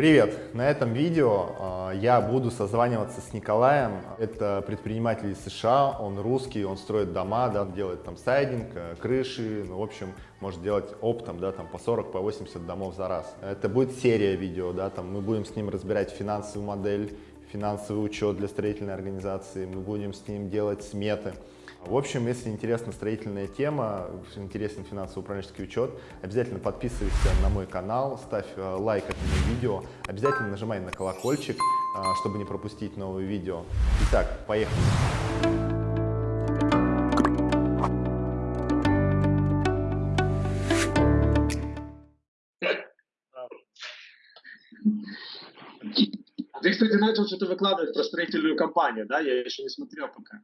Привет! На этом видео э, я буду созваниваться с Николаем. Это предприниматель из США, он русский, он строит дома, да, делает там сайдинг, э, крыши, ну, в общем, может делать оптом, да, там по 40, по 80 домов за раз. Это будет серия видео, да, там мы будем с ним разбирать финансовую модель, финансовый учет для строительной организации, мы будем с ним делать сметы. В общем, если интересна строительная тема, интересен финансово-управленческий учет, обязательно подписывайся на мой канал, ставь э, лайк этому видео, обязательно нажимай на колокольчик, э, чтобы не пропустить новые видео. Итак, поехали! Ты, кстати, начал что-то выкладывать про строительную компанию, да? Я еще не смотрел пока.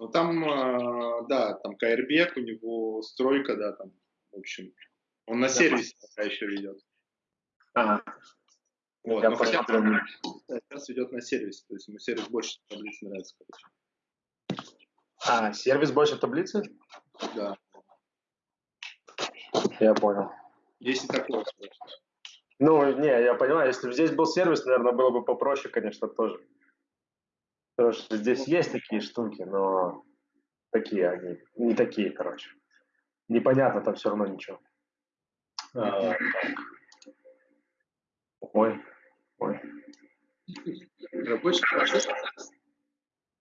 Ну, там, э, да, там Кайрбек, у него стройка, да, там, в общем, он на сервисе пока еще ведет. Ага. Вот, Я но хотя посмотрю. бы сейчас ведет на сервис, то есть ему сервис больше таблиц нравится, короче. А, сервис больше таблицы? Да, Я понял. есть и такое. Ну, не, я понимаю, если бы здесь был сервис, наверное, было бы попроще, конечно, тоже. Потому что здесь есть такие штуки, но такие они, не такие, короче. Непонятно там все равно ничего. А. Ой, ой. Рабочий процесс.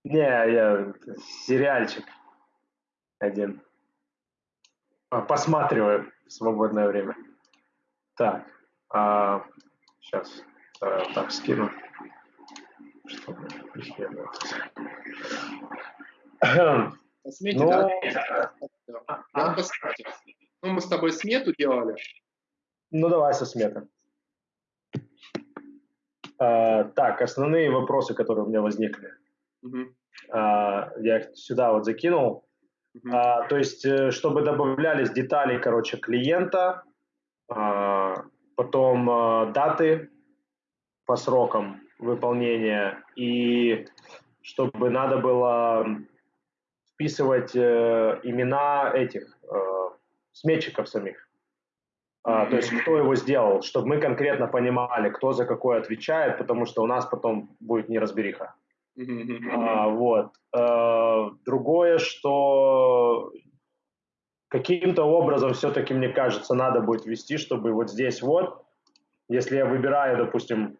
Не, я сериальчик один. А, Посматриваю в свободное время. Так, сейчас так скину. Чтобы смете, Ну, да? а- Да, смете. Ну, мы с тобой смету делали. Ну, давай со сметы. А, так, основные вопросы, которые у меня возникли. Мгм, А, я их сюда вот закинул. мгм. А, то есть, э, чтобы добавлялись детали, короче, клиента, а, потом а, даты по срокам выполнения, и чтобы надо было вписывать э, имена этих э, сметчиков самих. А, то есть, кто его сделал, чтобы мы конкретно понимали, кто за какой отвечает, потому что у нас потом будет неразбериха. А, вот. Э, Другое, что каким-то образом все-таки, мне кажется, надо будет ввести, чтобы вот здесь вот, если я выбираю, допустим,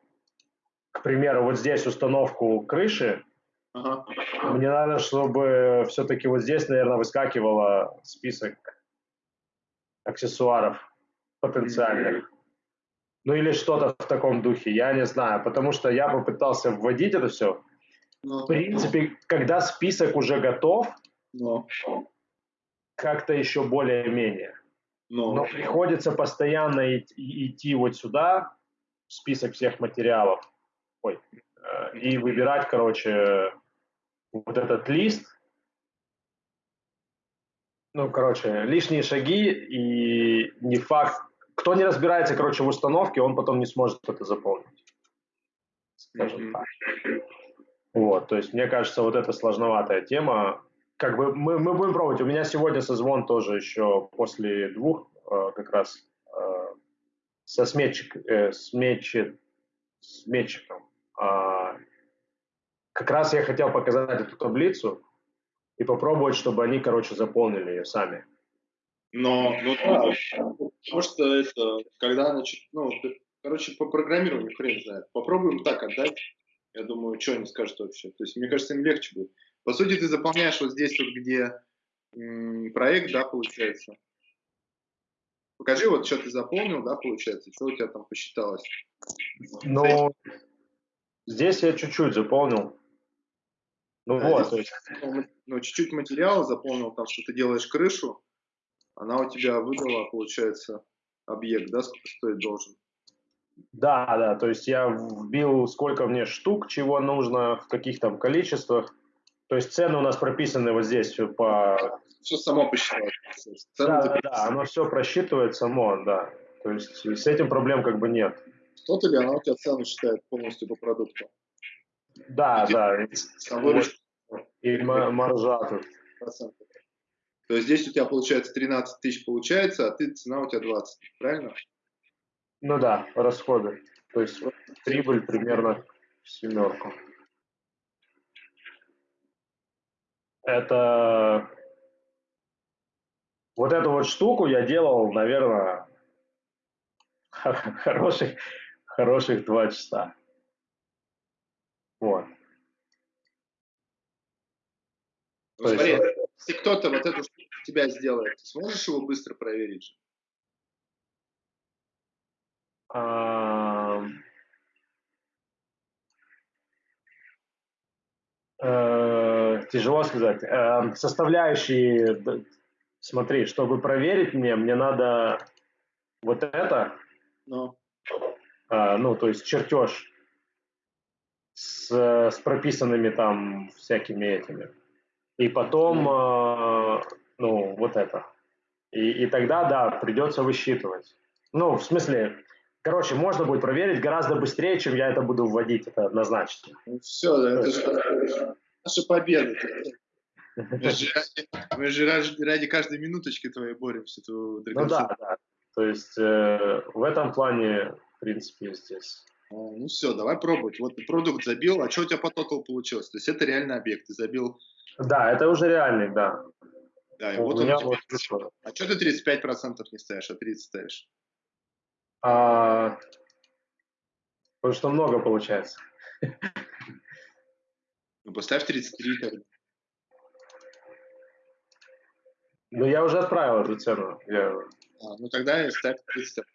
к примеру, вот здесь установку крыши, Ага. мне надо, чтобы все-таки вот здесь, наверное, выскакивало список аксессуаров потенциальных. Ну или что-то в таком духе, я не знаю, потому что я попытался вводить это все. Ну, В принципе, когда список уже готов, ну, как-то еще более-менее. ну. Но приходится постоянно идти вот сюда, в список всех материалов, ой, э, и выбирать, короче, вот этот лист. Ну, короче, лишние шаги и не факт. Кто не разбирается, короче, в установке, он потом не сможет это заполнить. Скажем так. Вот, то есть, мне кажется, вот это сложноватая тема. Как бы мы, мы будем пробовать. У меня сегодня созвон тоже еще после двух э, как раз э, со сметчик, э, сметчи- сметчиком. А, как раз я хотел показать эту таблицу и попробовать, чтобы они, короче, заполнили ее сами. Но, ну да, потому что это, когда, значит, ну, короче, по программированию хрен знает. Попробуем так отдать. Я думаю, что они скажут вообще. То есть, мне кажется, им легче будет. По сути, ты заполняешь вот здесь вот, где проект, да, получается. Покажи, вот, что ты заполнил, да, получается, что у тебя там посчиталось. Но здесь я чуть-чуть заполнил. Ну Да, вот, то есть, Ну, чуть-чуть материала заполнил, там, что ты делаешь крышу, она у тебя выдала, получается, объект, да, сколько стоить должен. да, да, то есть я вбил, сколько мне штук, чего нужно, в каких там количествах. То есть цены у нас прописаны вот здесь всё по... Все само посчиталось. Да, да, да, оно все просчитывает само, да. То есть с этим проблем как бы нет. Тот или она у тебя цену считает полностью по продукту? Да, Где- да. и- И ма- маржа тут. То есть здесь у тебя получается 13 тысяч получается, а ты цена у тебя 20, правильно? Ну да, расходы. То есть прибыль примерно семерку. Это вот эту вот штуку я делал, наверное, хороших, хороших два часа. Вот. Ну, смотри, есть... если кто-то вот эту штуку тебя сделает, ты сможешь его быстро проверить? А... Э, тяжело сказать. Э, составляющие, смотри, чтобы проверить мне, мне надо вот это, ну, ну то есть чертеж с, с прописанными там всякими этими. И потом, э, ну, вот это. И, и тогда, да, придется высчитывать. Ну, в смысле, короче, можно будет проверить гораздо быстрее, чем я это буду вводить, это однозначно. Ну, все, это же наша победа. Мы же, мы же ради, ради каждой минуточки твоей боремся. Ну да, да. То есть э, в этом плане, в принципе, здесь. А, ну все, давай пробовать. Вот ты продукт забил, а что у тебя по тоталу получилось? То есть это реальный объект, ты забил... Да, это уже реальный, да. Да, и у вот он тебя... вот А что ты 35% не ставишь, а 30 ставишь? А... Потому что много получается. Ну, поставь 33 тогда. Ну, я уже отправил эту цену. Я... А, ну, тогда ставь 30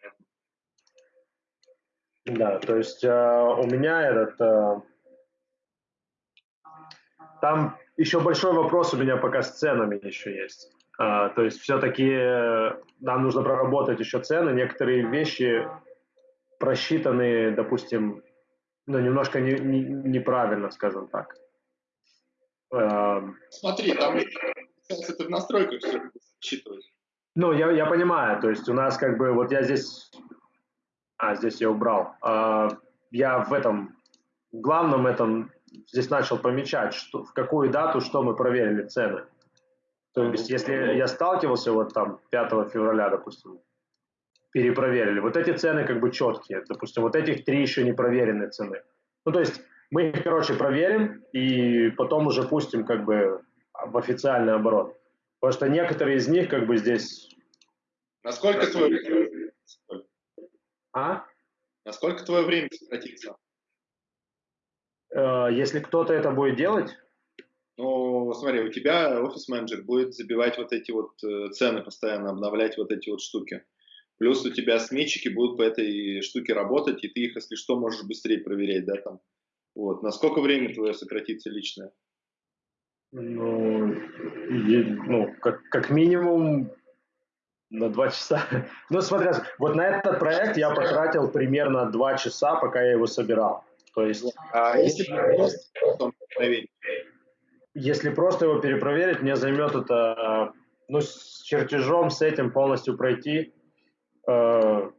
Да, то есть э, у меня этот... Э, там еще большой вопрос у меня пока с ценами еще есть. Э, то есть все-таки э, нам нужно проработать еще цены. Некоторые вещи просчитаны, допустим, ну, немножко не, не, неправильно, скажем так. Эм, Смотри, там это в настройках все считывать. Ну, я, я понимаю, то есть у нас как бы, вот я здесь, а, здесь я убрал, а, я в этом, в главном этом здесь начал помечать, что, в какую дату что мы проверили цены. То есть если я сталкивался вот там 5 февраля, допустим, перепроверили, вот эти цены как бы четкие, допустим, вот этих три еще не проверенные цены. Ну, то есть мы их, короче, проверим и потом уже пустим как бы в официальный оборот. Потому что некоторые из них как бы здесь... Насколько время? А? Насколько твое время сократится? Э, если кто-то это будет делать? Ну, смотри, у тебя офис-менеджер будет забивать вот эти вот э, цены постоянно, обновлять вот эти вот штуки. Плюс у тебя сметчики будут по этой штуке работать, и ты их, если что, можешь быстрее проверять, да, там, вот. Насколько время твое сократится личное? Ну, ну как, как минимум на два часа. Ну, смотря, вот на этот проект я потратил примерно два часа, пока я его собирал. То есть, а если просто проверить? Если просто его перепроверить, мне займет это, ну, с чертежом, с этим полностью пройти э,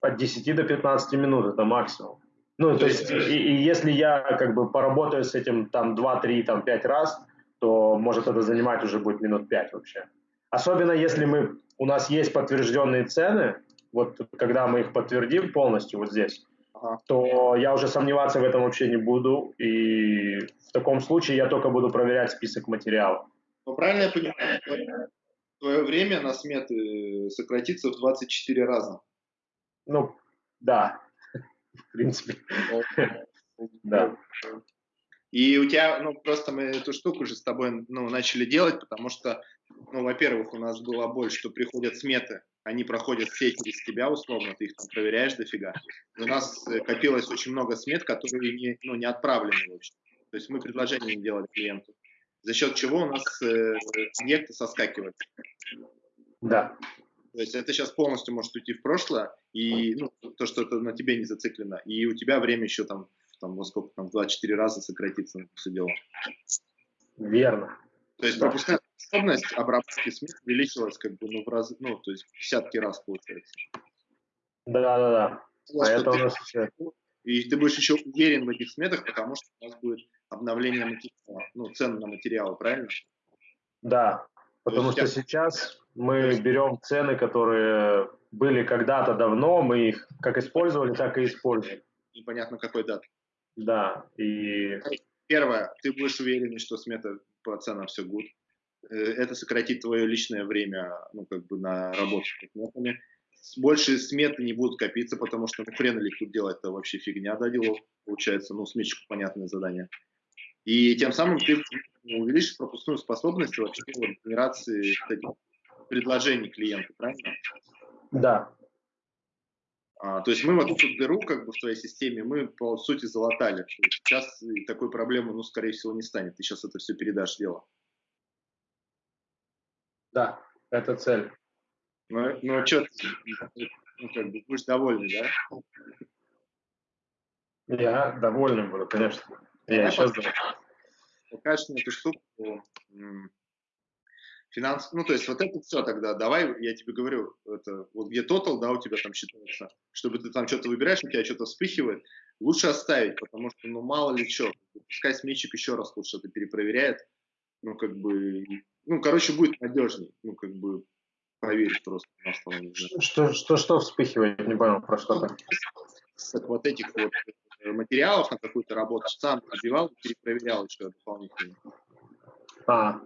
от 10 до 15 минут, это максимум. Ну, то есть, и, и если я как бы поработаю с этим там 2, 3, там 5 раз, то может это занимать уже будет минут 5 вообще. Особенно если мы, у нас есть подтвержденные цены, вот когда мы их подтвердим полностью вот здесь, ага. то я уже сомневаться в этом вообще не буду, и в таком случае я только буду проверять список материалов. Ну, правильно я понимаю, твое время на сметы сократится в 24 раза? Ну, да, в принципе. Да. И у тебя, ну, просто мы эту штуку уже с тобой, ну, начали делать, потому что, ну, во-первых, у нас было больше, что приходят сметы, они проходят все через тебя условно, ты их там проверяешь дофига. У нас э, копилось очень много смет, которые не, ну, не отправлены вообще. То есть мы предложение не делали клиенту. За счет чего у нас э, объекты соскакивают. Да. То есть это сейчас полностью может уйти в прошлое, и ну, то, что это на тебе не зациклено, и у тебя время еще там, там во сколько, там, 24 раза сократится на все дело. Верно. То есть пропускная способность обработки СМИ увеличилась как бы, ну, в раз, ну, то есть десятки раз получается. Да-да-да. Поэтому все... И ты будешь еще уверен в этих сметах, потому что у нас будет обновление материала, ну, цен на материалы, правильно? Да, потому что сейчас Мы берем цены, которые были когда-то давно, мы их как использовали, так и используем. Непонятно какой дат. Да, и... Первое, ты будешь уверен, что смета по ценам все good. Э, это сократит твое личное время, ну, как бы на сметами. Больше сметы не будут копиться, потому что, ну, хрен ли тут делать это вообще фигня, да, делов, получается, ну, сметчику понятное задание. И тем самым ты увеличишь пропускную способность вообще генерации предложений клиенту, правильно? Да. А, то есть мы вот эту дыру как бы в твоей системе мы по сути залатали. Сейчас такой проблемы, ну, скорее всего, не станет. Ты сейчас это все передашь дело. Да, это цель. Ну, ну а что, ну, как бы, будешь довольный, да? Я довольный буду, конечно. Я, я сейчас... Покажешь мне эту штуку, финанс, ну, то есть вот это все тогда, давай, я тебе говорю, это, вот где тотал, да, у тебя там считается, чтобы ты там что-то выбираешь, у тебя что-то вспыхивает, лучше оставить, потому что, ну, мало ли что, пускай сметчик еще раз лучше это перепроверяет, ну, как бы, ну, короче, будет надежней, ну, как бы, проверить просто на основе. Что, что, что вспыхивает, не понял, про что то вот этих вот э, материалов на какую-то работу сам набивал, перепроверял еще дополнительно. А,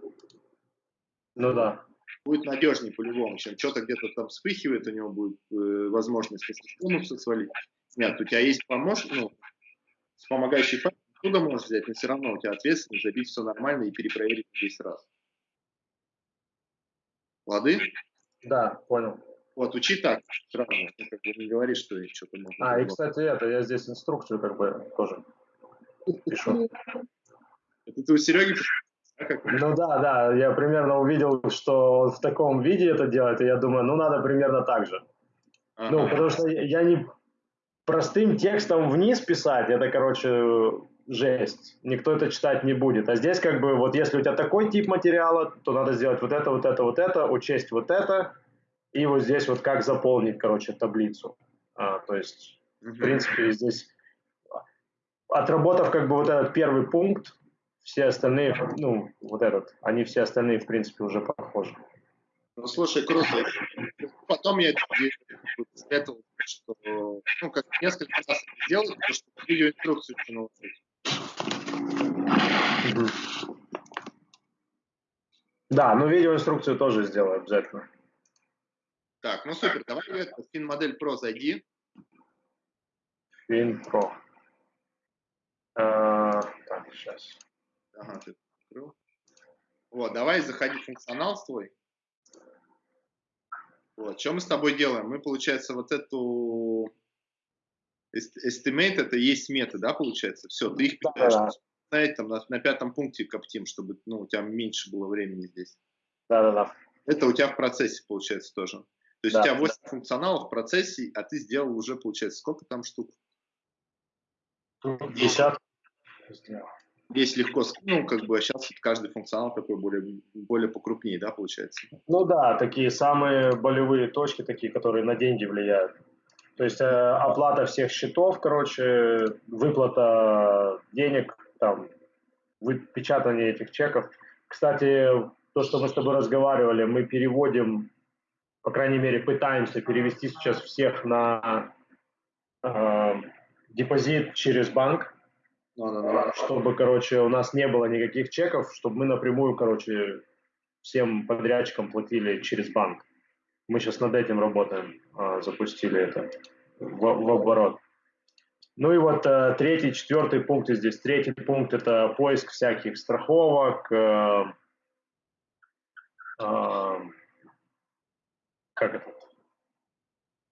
ну да. Будет надежнее по-любому, чем что-то где-то там вспыхивает, у него будет э, возможность бонусы свалить. Нет, у тебя есть помощник, ну, вспомогающий факт, оттуда можешь взять, но все равно у тебя ответственность забить все нормально и перепроверить 10 раз. Лады? Да, понял. Вот, учи так сразу, ну, как бы не говори, что что-то можно. А, и, кстати, это, я здесь инструкцию как бы тоже пишу. Это ты у Сереги ну да, да, я примерно увидел, что в таком виде это делает, и я думаю, ну надо примерно так же. Ну, ага. Ну, потому что я не простым текстом вниз писать, это, короче, жесть. Никто это читать не будет. А здесь как бы вот если у тебя такой тип материала, то надо сделать вот это, вот это, вот это, учесть вот это, и вот здесь вот как заполнить, короче, таблицу. А, то есть, в принципе, здесь отработав как бы вот этот первый пункт, все остальные, ну, вот этот, они все остальные, в принципе, уже похожи. Ну, слушай, круто. Потом я советовал, что, ну, как несколько раз сделать, потому что видеоинструкцию еще Да, ну видеоинструкцию тоже сделаю обязательно. Так, ну супер, давай в это, FinModel Pro зайди. FinPro. А, так, сейчас. Ага, ты открыл. Вот, давай заходи в функционал свой. Вот, что мы с тобой делаем? Мы, получается, вот эту estimate, это есть метод, да, получается? Все, ты их питаешь. Да, да. там на, на пятом пункте коптим, чтобы ну, у тебя меньше было времени здесь. Да-да-да. Это у тебя в процессе, получается, тоже. То есть да, у тебя 8 да. функционалов в процессе, а ты сделал уже, получается, сколько там штук? 50. Сделал здесь легко, ну, как бы сейчас каждый функционал такой более, более покрупнее, да, получается? Ну да, такие самые болевые точки, такие, которые на деньги влияют. То есть э, оплата всех счетов, короче, выплата денег, там, выпечатание этих чеков. Кстати, то, что мы с тобой разговаривали, мы переводим, по крайней мере, пытаемся перевести сейчас всех на э, депозит через банк, чтобы, короче, у нас не было никаких чеков, чтобы мы напрямую, короче, всем подрядчикам платили через банк. Мы сейчас над этим работаем, а, запустили это в, в оборот. Ну и вот э, третий, четвертый пункт здесь. Третий пункт – это поиск всяких страховок, э, э, как это?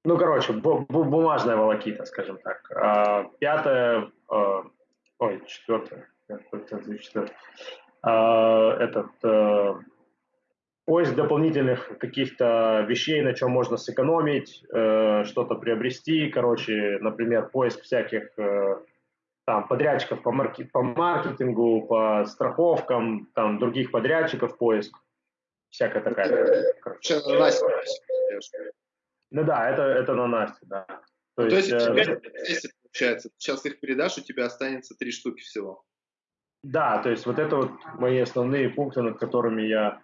Ну, короче, бумажная волокита, скажем так. А, пятое ой, четвертое, четвертое. А, этот поиск дополнительных каких-то вещей, на чем можно сэкономить, э, что-то приобрести, короче, например, поиск всяких э, там подрядчиков по, марки, по маркетингу, по страховкам, там других подрядчиков поиск, всякая такая. Короче. Ну да, это, это на Насте, да. То, ну, есть, то есть, э, получается. Сейчас их передашь, у тебя останется три штуки всего. Да, то есть вот это вот мои основные пункты, над которыми я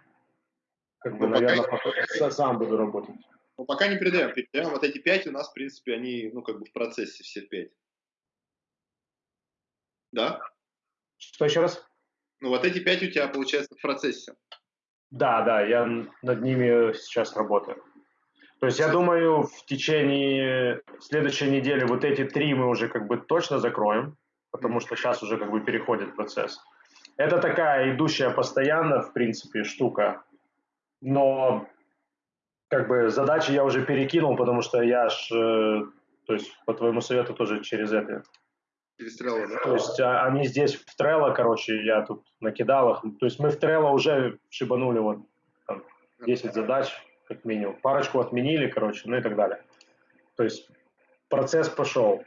как бы, ну, наверное, пока... сам буду работать. Ну, пока не передаем. Передаем вот эти пять у нас, в принципе, они, ну, как бы в процессе все пять. Да? Что еще раз? Ну, вот эти пять у тебя, получается, в процессе. Да, да, я над ними сейчас работаю. То есть я думаю, в течение следующей недели вот эти три мы уже как бы точно закроем, потому что сейчас уже как бы переходит процесс. Это такая идущая постоянно, в принципе, штука. Но как бы задачи я уже перекинул, потому что я ж, э, то есть по твоему совету тоже через это. Через Trello, да? То есть а, они здесь в Trello, короче, я тут накидал их. То есть мы в Trello уже шибанули вот там, 10 задач, как минимум. Парочку отменили, короче, ну и так далее. То есть процесс пошел.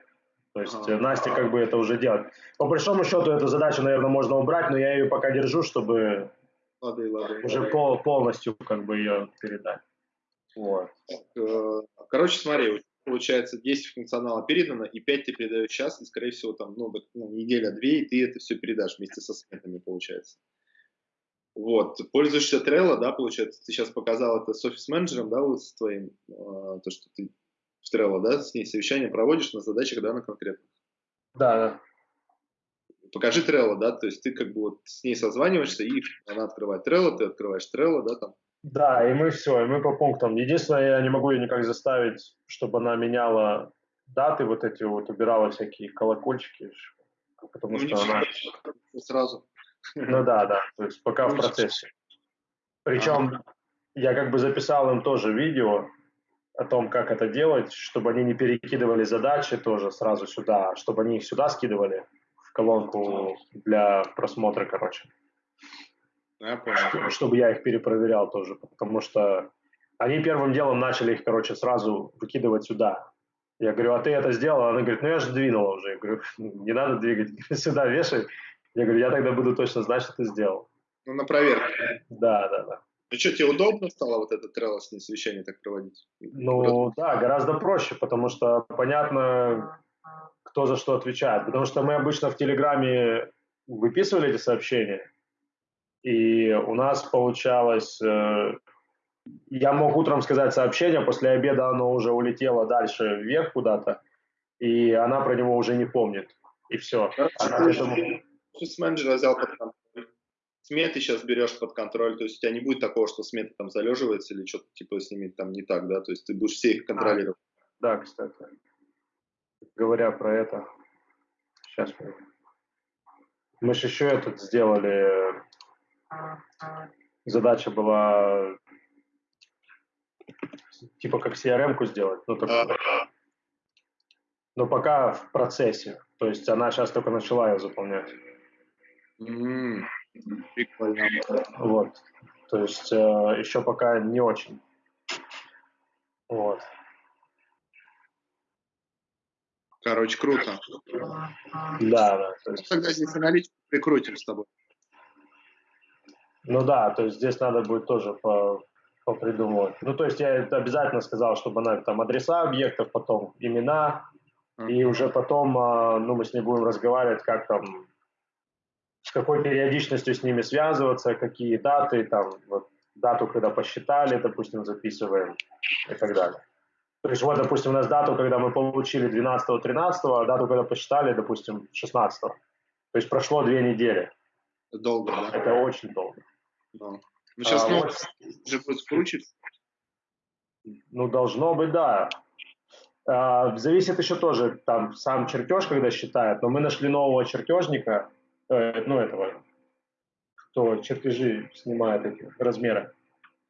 То есть ага. Настя как бы это уже делает. По большому счету эту задачу, наверное, можно убрать, но я ее пока держу, чтобы лады, лады, уже. Пол, полностью как бы ее передать. Вот. Э, короче, смотри, получается 10 функционала передано, и 5 ты передаешь сейчас, и, скорее всего, там, ну, ну неделя-две, и ты это все передашь вместе со сметами, получается. Вот, пользуешься Trello, да, получается, ты сейчас показал это с офис-менеджером, да, вот с твоим, э, то, что ты в Trello, да, с ней совещание проводишь на задачах, да, на конкретных. Да, да. Покажи Trello, да, то есть ты как бы вот с ней созваниваешься, и она открывает Trello, ты открываешь Trello, да, там. Да, и мы все, и мы по пунктам. Единственное, я не могу ее никак заставить, чтобы она меняла даты вот эти вот, убирала всякие колокольчики, потому ну, что она... Сразу. Ну да, да, то есть пока в процессе. Причем я как бы записал им тоже видео о том, как это делать, чтобы они не перекидывали задачи тоже сразу сюда, чтобы они их сюда скидывали колонку для просмотра, короче. Я понял. Чтобы я их перепроверял тоже, потому что они первым делом начали их, короче, сразу выкидывать сюда. Я говорю, а ты это сделал? Она говорит, ну я же двинула уже. Я говорю, не надо двигать, сюда вешай. Я говорю, я тогда буду точно знать, что ты сделал. Ну, на проверку. Да, да, да. Ну что, тебе удобно стало вот это трелосное совещание так проводить? Ну, да, гораздо проще, потому что понятно, кто за что отвечает. Потому что мы обычно в Телеграме выписывали эти сообщения, и у нас получалось... Э, я мог утром сказать сообщение, после обеда оно уже улетело дальше вверх куда-то, и она про него уже не помнит. И все. Она этому менеджера взял под контроль. Сметы сейчас берешь под контроль, то есть у тебя не будет такого, что смета там залеживается или что-то типа с ними там не так, да, то есть ты будешь все их контролировать. А, да, кстати. Говоря про это, сейчас мы... Мы же еще этот сделали, задача была типа как CRM-ку сделать, ну, а, но пока в процессе, то есть она сейчас только начала ее заполнять. Прикольно. Вот. То есть э, еще пока не очень. Вот. Короче, круто. Да, да. То есть... Тогда здесь аналитику прикрутим с тобой. Ну да, то есть здесь надо будет тоже по, попридумывать. Ну, то есть я обязательно сказал, чтобы она там адреса объектов, потом имена, uh-huh. и уже потом, а, ну, мы с ней будем разговаривать, как там с какой периодичностью с ними связываться, какие даты, там, вот, дату, когда посчитали, допустим, записываем и так далее. То есть вот, допустим, у нас дату, когда мы получили 12-13, а дату, когда посчитали, допустим, 16 -го. То есть прошло две недели. Долго, да? Это очень долго. Да. Ну, сейчас а, ну, вот, уже будет скручиваться. Ну, должно быть, да. А, зависит еще тоже, там, сам чертеж, когда считает, но мы нашли нового чертежника, Э, ну, этого, кто чертежи снимает эти размеры,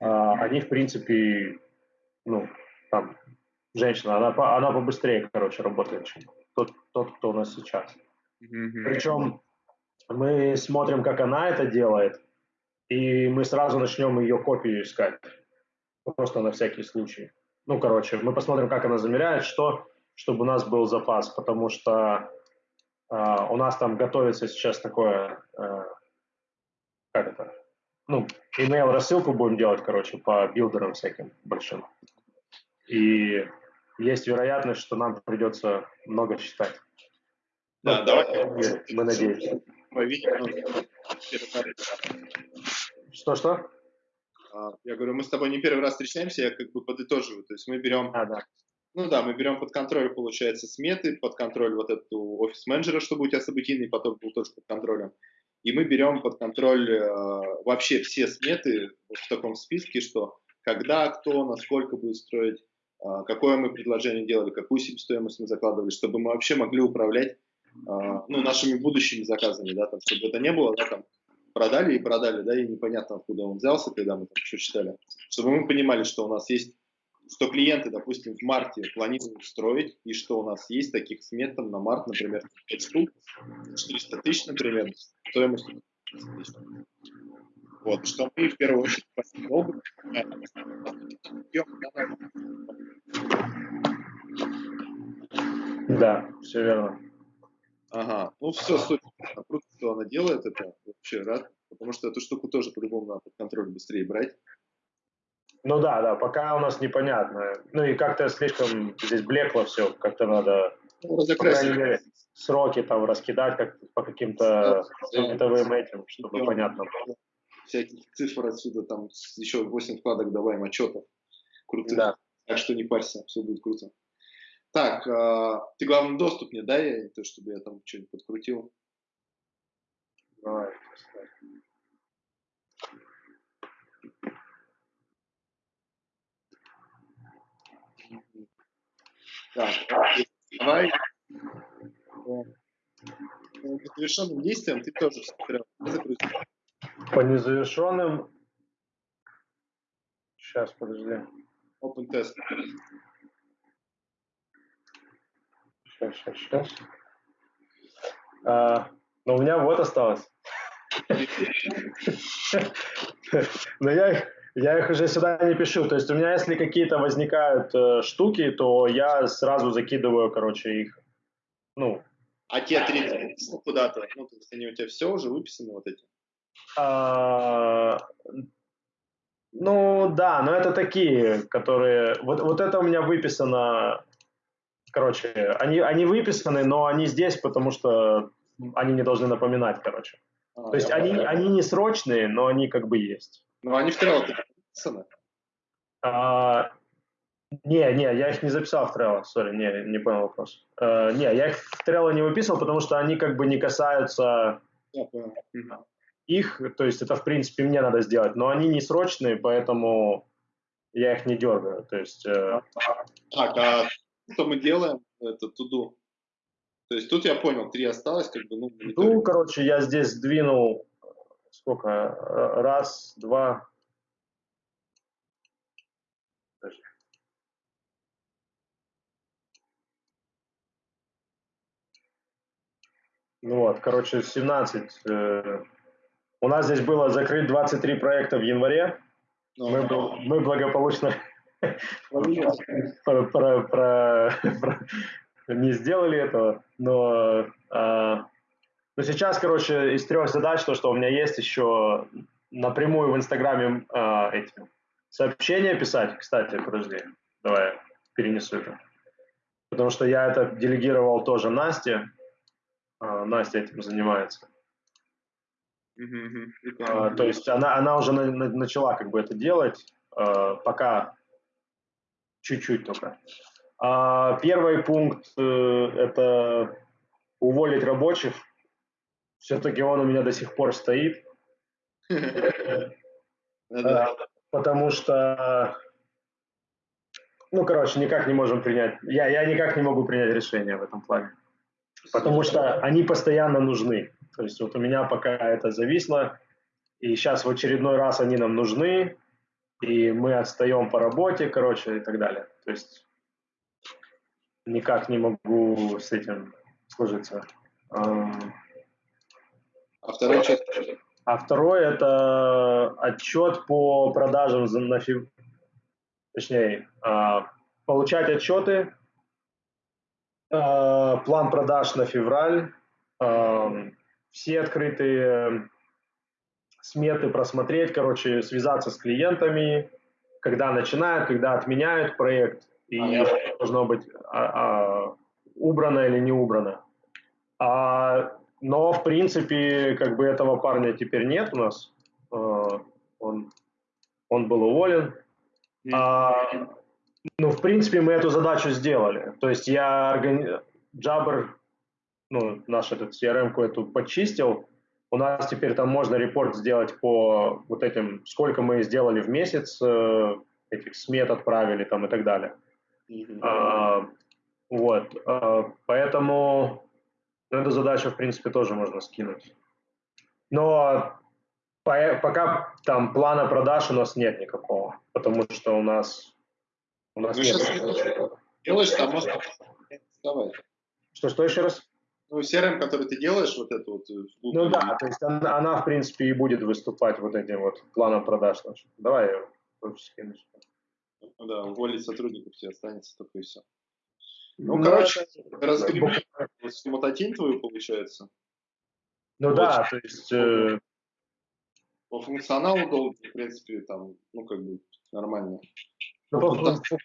а, они, в принципе, ну, там, женщина, она, она побыстрее, короче, работает, чем тот, тот кто у нас сейчас. Mm-hmm. Причем мы смотрим, как она это делает, и мы сразу начнем ее копию искать. Просто на всякий случай. Ну, короче, мы посмотрим, как она замеряет, что, чтобы у нас был запас, потому что Uh, у нас там готовится сейчас такое, uh, как это, ну, email рассылку будем делать, короче, по билдерам всяким большим. И есть вероятность, что нам придется много читать. Да, ну, давай. Мы надеемся. Мы видим. Что-что? я говорю, мы с тобой не первый раз встречаемся, я как бы подытоживаю. То есть мы берем, А, да. ну да, мы берем под контроль, получается, сметы, под контроль вот эту офис-менеджера, чтобы у тебя событийный поток был тоже под контролем. И мы берем под контроль э, вообще все сметы в таком списке, что когда, кто, насколько будет строить, какое мы предложение делали, какую себестоимость мы закладывали, чтобы мы вообще могли управлять э, ну, нашими будущими заказами, да, там, чтобы это не было, да, там, продали и продали, да, и непонятно, откуда он взялся, когда мы там еще читали, чтобы мы понимали, что у нас есть, что клиенты, допустим, в марте планируют строить, и что у нас есть таких смет там на март, например, 5 штук, 400 тысяч, например, стоимостью 400 тысяч. Вот, что мы в первую очередь долго Да, все верно. Ага, ну все, супер. Круто, что она делает это. Вообще рад, потому что эту штуку тоже по-любому надо под контроль быстрее брать. Ну да, да, пока у нас непонятно. Ну и как-то слишком здесь блекло все, как-то надо Ну, по разокрасить. крайней мере, сроки там раскидать как по каким-то световым этим, чтобы понятно было. Всяких цифр отсюда, там еще 8 вкладок давай отчетов. Крутых. Да. Так что не парься, все будет круто. Так, а, ты главный доступ мне дай, а то, чтобы я там что-нибудь подкрутил. Давай. Так, давай. По незавершенным действиям ты тоже смотрел. По незавершенным... Сейчас, подожди. Open тест. Сейчас, сейчас, сейчас. А, но у меня вот осталось. Но я их, я их уже сюда не пишу. То есть у меня, если какие-то возникают э, штуки, то я сразу закидываю, короче, их. Ну, А те три написал куда-то? Ну, то есть они у тебя все уже выписаны вот эти? А, ну да, но это такие, которые... Вот, вот это у меня выписано... Короче, они, они выписаны, но они здесь, потому что они не должны напоминать, короче. А, То есть они, они не срочные, но они как бы есть. Ну, они в трелло написаны. А, не, не, я их не записал в Trello, сори, не, не понял вопрос. А, не, я их в Trello не выписывал, потому что они как бы не касаются Я понял. Их, то есть это в принципе мне надо сделать, но они не срочные, поэтому я их не дергаю. То есть э, Так, а что мы делаем? Это туду. То есть тут я понял, три осталось, как бы, ну, ну, короче, я здесь сдвинул сколько? Э, Раз, два. Ну вот, короче, 17. э, у нас здесь было закрыть 23 проекта в январе. Ну, Мы, мы благополучно про- про- про- про- не сделали этого, но, а, но сейчас, короче, из трех задач, то, что у меня есть еще напрямую в Инстаграме а, эти сообщения писать, кстати, подожди, давай перенесу это, потому что я это делегировал тоже Насте, А, Настя этим занимается. А, то есть она, она уже на- на- начала как бы это делать, а, пока чуть-чуть только. А, первый пункт э, это уволить рабочих. Все-таки он у меня до сих пор стоит, Да-да. а, потому что, ну, короче, никак не можем принять, я, я никак не могу принять решение в этом плане. Потому что они постоянно нужны. То есть вот у меня пока это зависло, и сейчас в очередной раз они нам нужны, и мы отстаем по работе, короче, и так далее. То есть никак не могу с этим сложиться. А вторая часть? А второй это отчет по продажам за- на фев- точнее, а, получать отчеты, а, план продаж на февраль, все открытые сметы просмотреть, короче, связаться с клиентами, когда начинают, когда отменяют проект, и должно быть а, а, убрано или не убрано. А, но, в принципе, как бы этого парня теперь нет у нас. А, он он был уволен. А, ну, в принципе, мы эту задачу сделали. То есть я органи... Jabber, ну, наш этот CRM-ку эту почистил. У нас теперь там можно репорт сделать по вот этим, сколько мы сделали в месяц, э, этих смет отправили там и так далее. Mm-hmm. А, вот, а, поэтому эту задачу, в принципе, тоже можно скинуть. Но по, пока там плана продаж у нас нет никакого, потому что у нас у нас ну, нет. Сейчас делаешь там, может, вставать. Что, что еще раз? Ну, CRM, который ты делаешь, вот эту вот... Э, ну да, то есть она, она, в принципе, и будет выступать вот этим вот планом продаж нашим. Давай я скину. Ну да, уволить сотрудников все останется только и все. Ну, ну короче, это... разгребли мототин твою, получается. Ну Очень. да, то есть... Э... По функционалу долго, в принципе, там, ну, как бы, нормально. Ну, по, фун...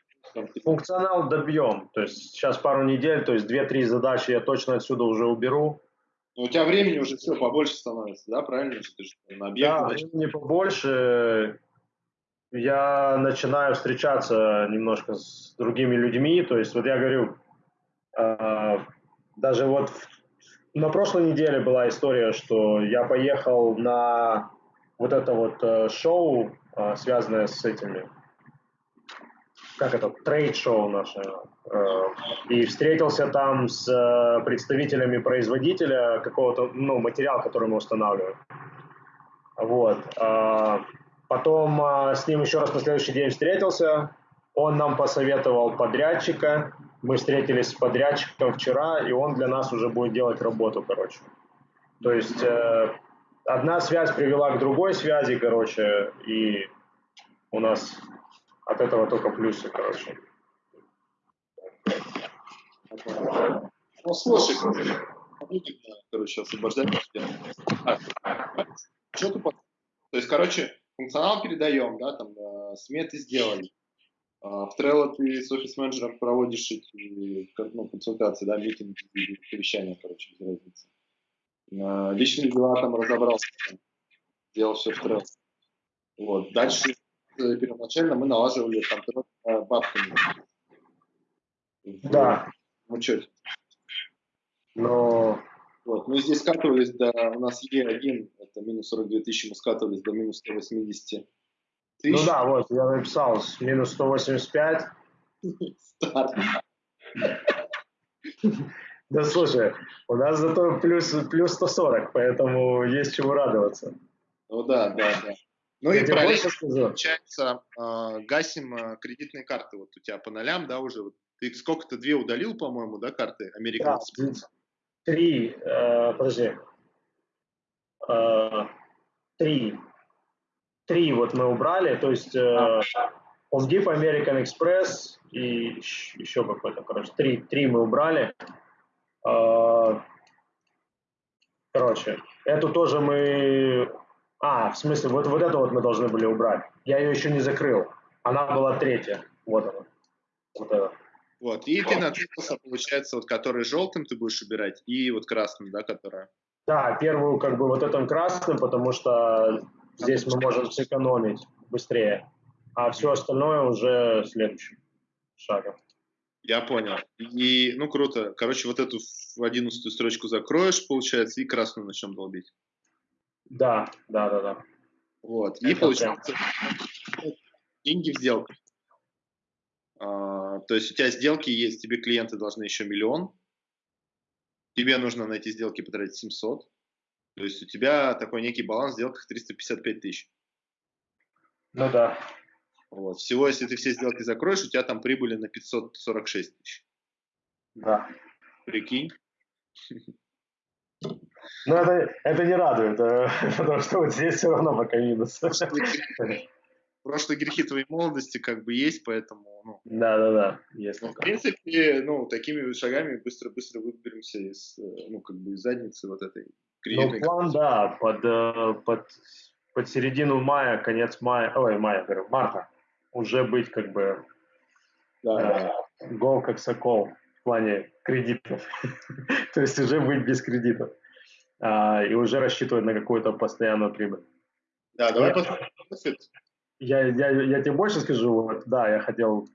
функционал добьем. То есть сейчас пару недель, то есть две-три задачи я точно отсюда уже уберу. Но у тебя времени уже все побольше становится, да, правильно? Ты же на объект, да, значит... не побольше. Я начинаю встречаться немножко с другими людьми. То есть вот я говорю, э, даже вот на прошлой неделе была история, что я поехал на вот это вот э, шоу, э, связанное с этими как это, трейд-шоу наше, э, и встретился там с э, представителями производителя какого-то, ну, материала, который мы устанавливаем. Вот. А, потом с ним еще раз на следующий день встретился, он нам посоветовал подрядчика, мы встретились с подрядчиком вчера, и он для нас уже будет делать работу, короче. То есть э, одна связь привела к другой связи, короче, и у нас от этого только плюсы, короче. Ну, слушай, короче, освобождать. А, что ты То есть, короче, функционал передаем, да, там, э, сметы сделали. А, в Trello ты с офис-менеджером проводишь эти, ну, консультации, да, митинги, совещания, короче, без разницы. А, личные дела там разобрался, там, делал все в Trello. Вот. Дальше Э, первоначально мы налаживали контроль э, бабками. Да. В учете. Но... Вот. Мы здесь скатывались до... У нас Е1, это минус 42 тысячи, мы скатывались до минус 180 тысяч. Ну да, вот, я написал, минус 185. Старт. Да слушай, у нас зато плюс, плюс 140, поэтому есть чему радоваться. Ну да, да, да. Ну и параллельно, получается, э, гасим э, кредитные карты. Вот у тебя по нолям, да, уже. Вот, ты сколько-то, две удалил, по-моему, да, карты American да, Три, э, подожди. Э, три. Три вот мы убрали, то есть э, OnDip, American Express и еще какой-то, короче, три, три мы убрали. Э, короче, эту тоже мы а, в смысле, вот, вот это вот мы должны были убрать. Я ее еще не закрыл. Она была третья. Вот она. Вот это. Вот, и ты наткнулся, получается, вот который желтым ты будешь убирать, и вот красным, да, которая? Да, первую как бы вот этим красным, потому что здесь мы можем сэкономить быстрее, а все остальное уже следующим шагом. Я понял. И, ну, круто. Короче, вот эту в одиннадцатую строчку закроешь, получается, и красную начнем долбить. Да, да, да, да. Вот. Это и получается деньги в сделку. А, то есть у тебя сделки есть, тебе клиенты должны еще миллион, тебе нужно на эти сделки потратить 700, то есть у тебя такой некий баланс в сделках 355 тысяч. Ну да. Вот. Всего, если ты все сделки закроешь, у тебя там прибыли на 546 тысяч. Да. Прикинь. Ну, это, это не радует, э, потому что вот здесь все равно пока минус. Прошлые грехи твоей молодости как бы есть, поэтому... Ну, да, да, да. Есть ну, в принципе, ну, такими шагами быстро-быстро выберемся из, э, ну, как бы из задницы вот этой. Ну, план, да, под, э, под, под середину мая, конец мая, ой, мая, говорю, марта, уже быть как бы да, э, гол как сокол в плане кредитов. То есть уже быть без кредитов. А, и уже рассчитывать на какую-то постоянную прибыль. Да, давай посмотрим Я, я, я тебе больше скажу, вот, да, я хотел,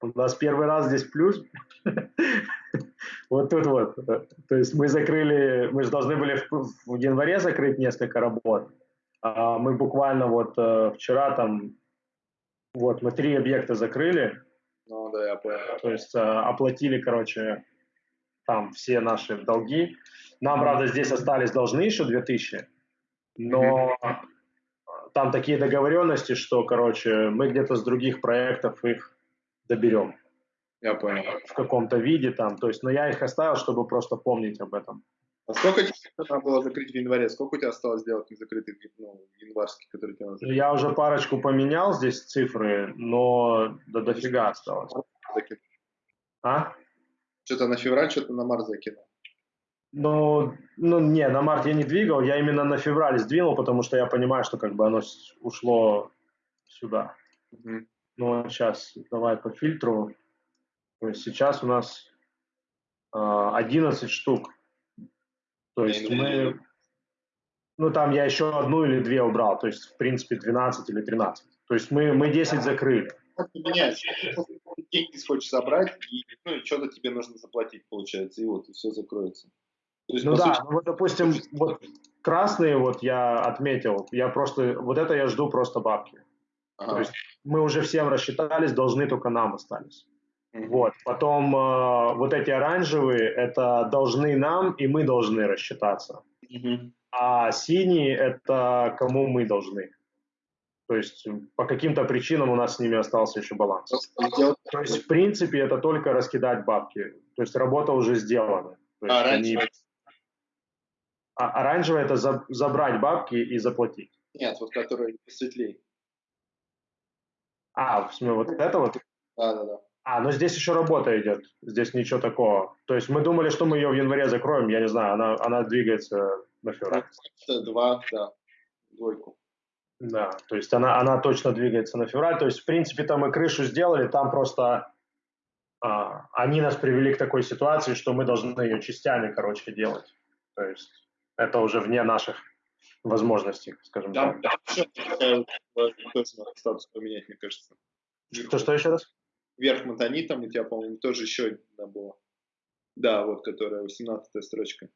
у нас первый раз здесь плюс, вот тут вот, то есть мы закрыли, мы же должны были в, в январе закрыть несколько работ, а мы буквально вот э, вчера там, вот мы три объекта закрыли, Ну, да, я понял. то есть э, оплатили, короче, там все наши долги. Нам, правда, здесь остались должны еще 2000, но там такие договоренности, что, короче, мы где-то с других проектов их доберем Я понял. в каком-то виде там. То есть, но я их оставил, чтобы просто помнить об этом. А сколько тебе надо было закрыть в январе? Сколько у тебя осталось сделать незакрытых, ну, январских, которые тебе надо? Я уже парочку поменял здесь цифры, но да дофига осталось. А? Что-то на февраль, что-то на март закинул. Ну, ну, не, на март я не двигал, я именно на февраль сдвинул, потому что я понимаю, что как бы оно ушло сюда. Ну, сейчас давай по фильтру. То есть сейчас у нас а, 11 штук. То есть мы... Ну, там я еще одну или две убрал. То есть, в принципе, 12 или 13. То есть мы, мы 10 закрыли. Ты деньги хочешь забрать, и, ну, и что-то тебе нужно заплатить, получается, и вот, и все закроется. То есть, Ну да, сути, ну вот, допустим, вот красные вот я отметил. Я просто... Вот это я жду просто бабки. ага. То есть мы уже всем рассчитались, должны только нам остались. Мгм. Вот. Потом э, вот эти оранжевые, это должны нам, и мы должны рассчитаться. Мгм. А синие, это кому мы должны. То есть по каким-то причинам у нас с ними остался еще баланс. Сделать- То есть, в принципе, это только раскидать бабки. То есть работа уже сделана. То есть А, они- раньше... а оранжевое это за- забрать бабки и заплатить. Нет, вот которые посветлее. А, в смысле, вот это вот? Да-да-да. А, ну здесь еще работа идет. Здесь ничего такого. То есть мы думали, что мы ее в январе закроем. Я не знаю, она, она двигается на февраль. Два, да, двойку. Да, то есть она, она точно двигается на февраль. То есть, в принципе, там мы крышу сделали, там просто а, они нас привели к такой ситуации, что мы должны ее частями, короче, делать. То есть это уже вне наших возможностей, скажем Там, так. там вот, э, тоже надо статус поменять, мне кажется. Что, что еще раз? Вверх Монтанитом у тебя, по-моему, тоже еще одна была. Да, вот, которая 18 строчка.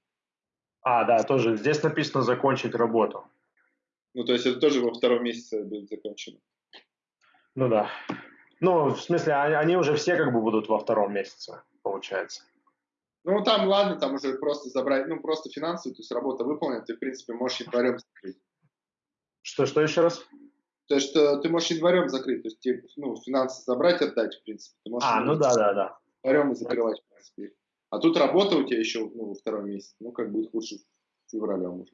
А, да, тоже. Здесь написано закончить работу. Ну, то есть это тоже во втором месяце будет закончено. Ну да. Ну, в смысле, они, они уже все как бы будут во втором месяце, получается. Ну, там, ладно, там уже просто забрать, ну, просто финансовую, то есть работа выполнена, ты, в принципе, можешь январем закрыть. Что, что еще раз? То есть что ты можешь январем закрыть, то есть тебе, ну, финансы забрать, отдать, в принципе. Ты можешь А, ну да, да, да. январем и закрывать, в принципе. А тут работа у тебя еще, ну, во втором месяце, ну, как будет лучше февралем уже.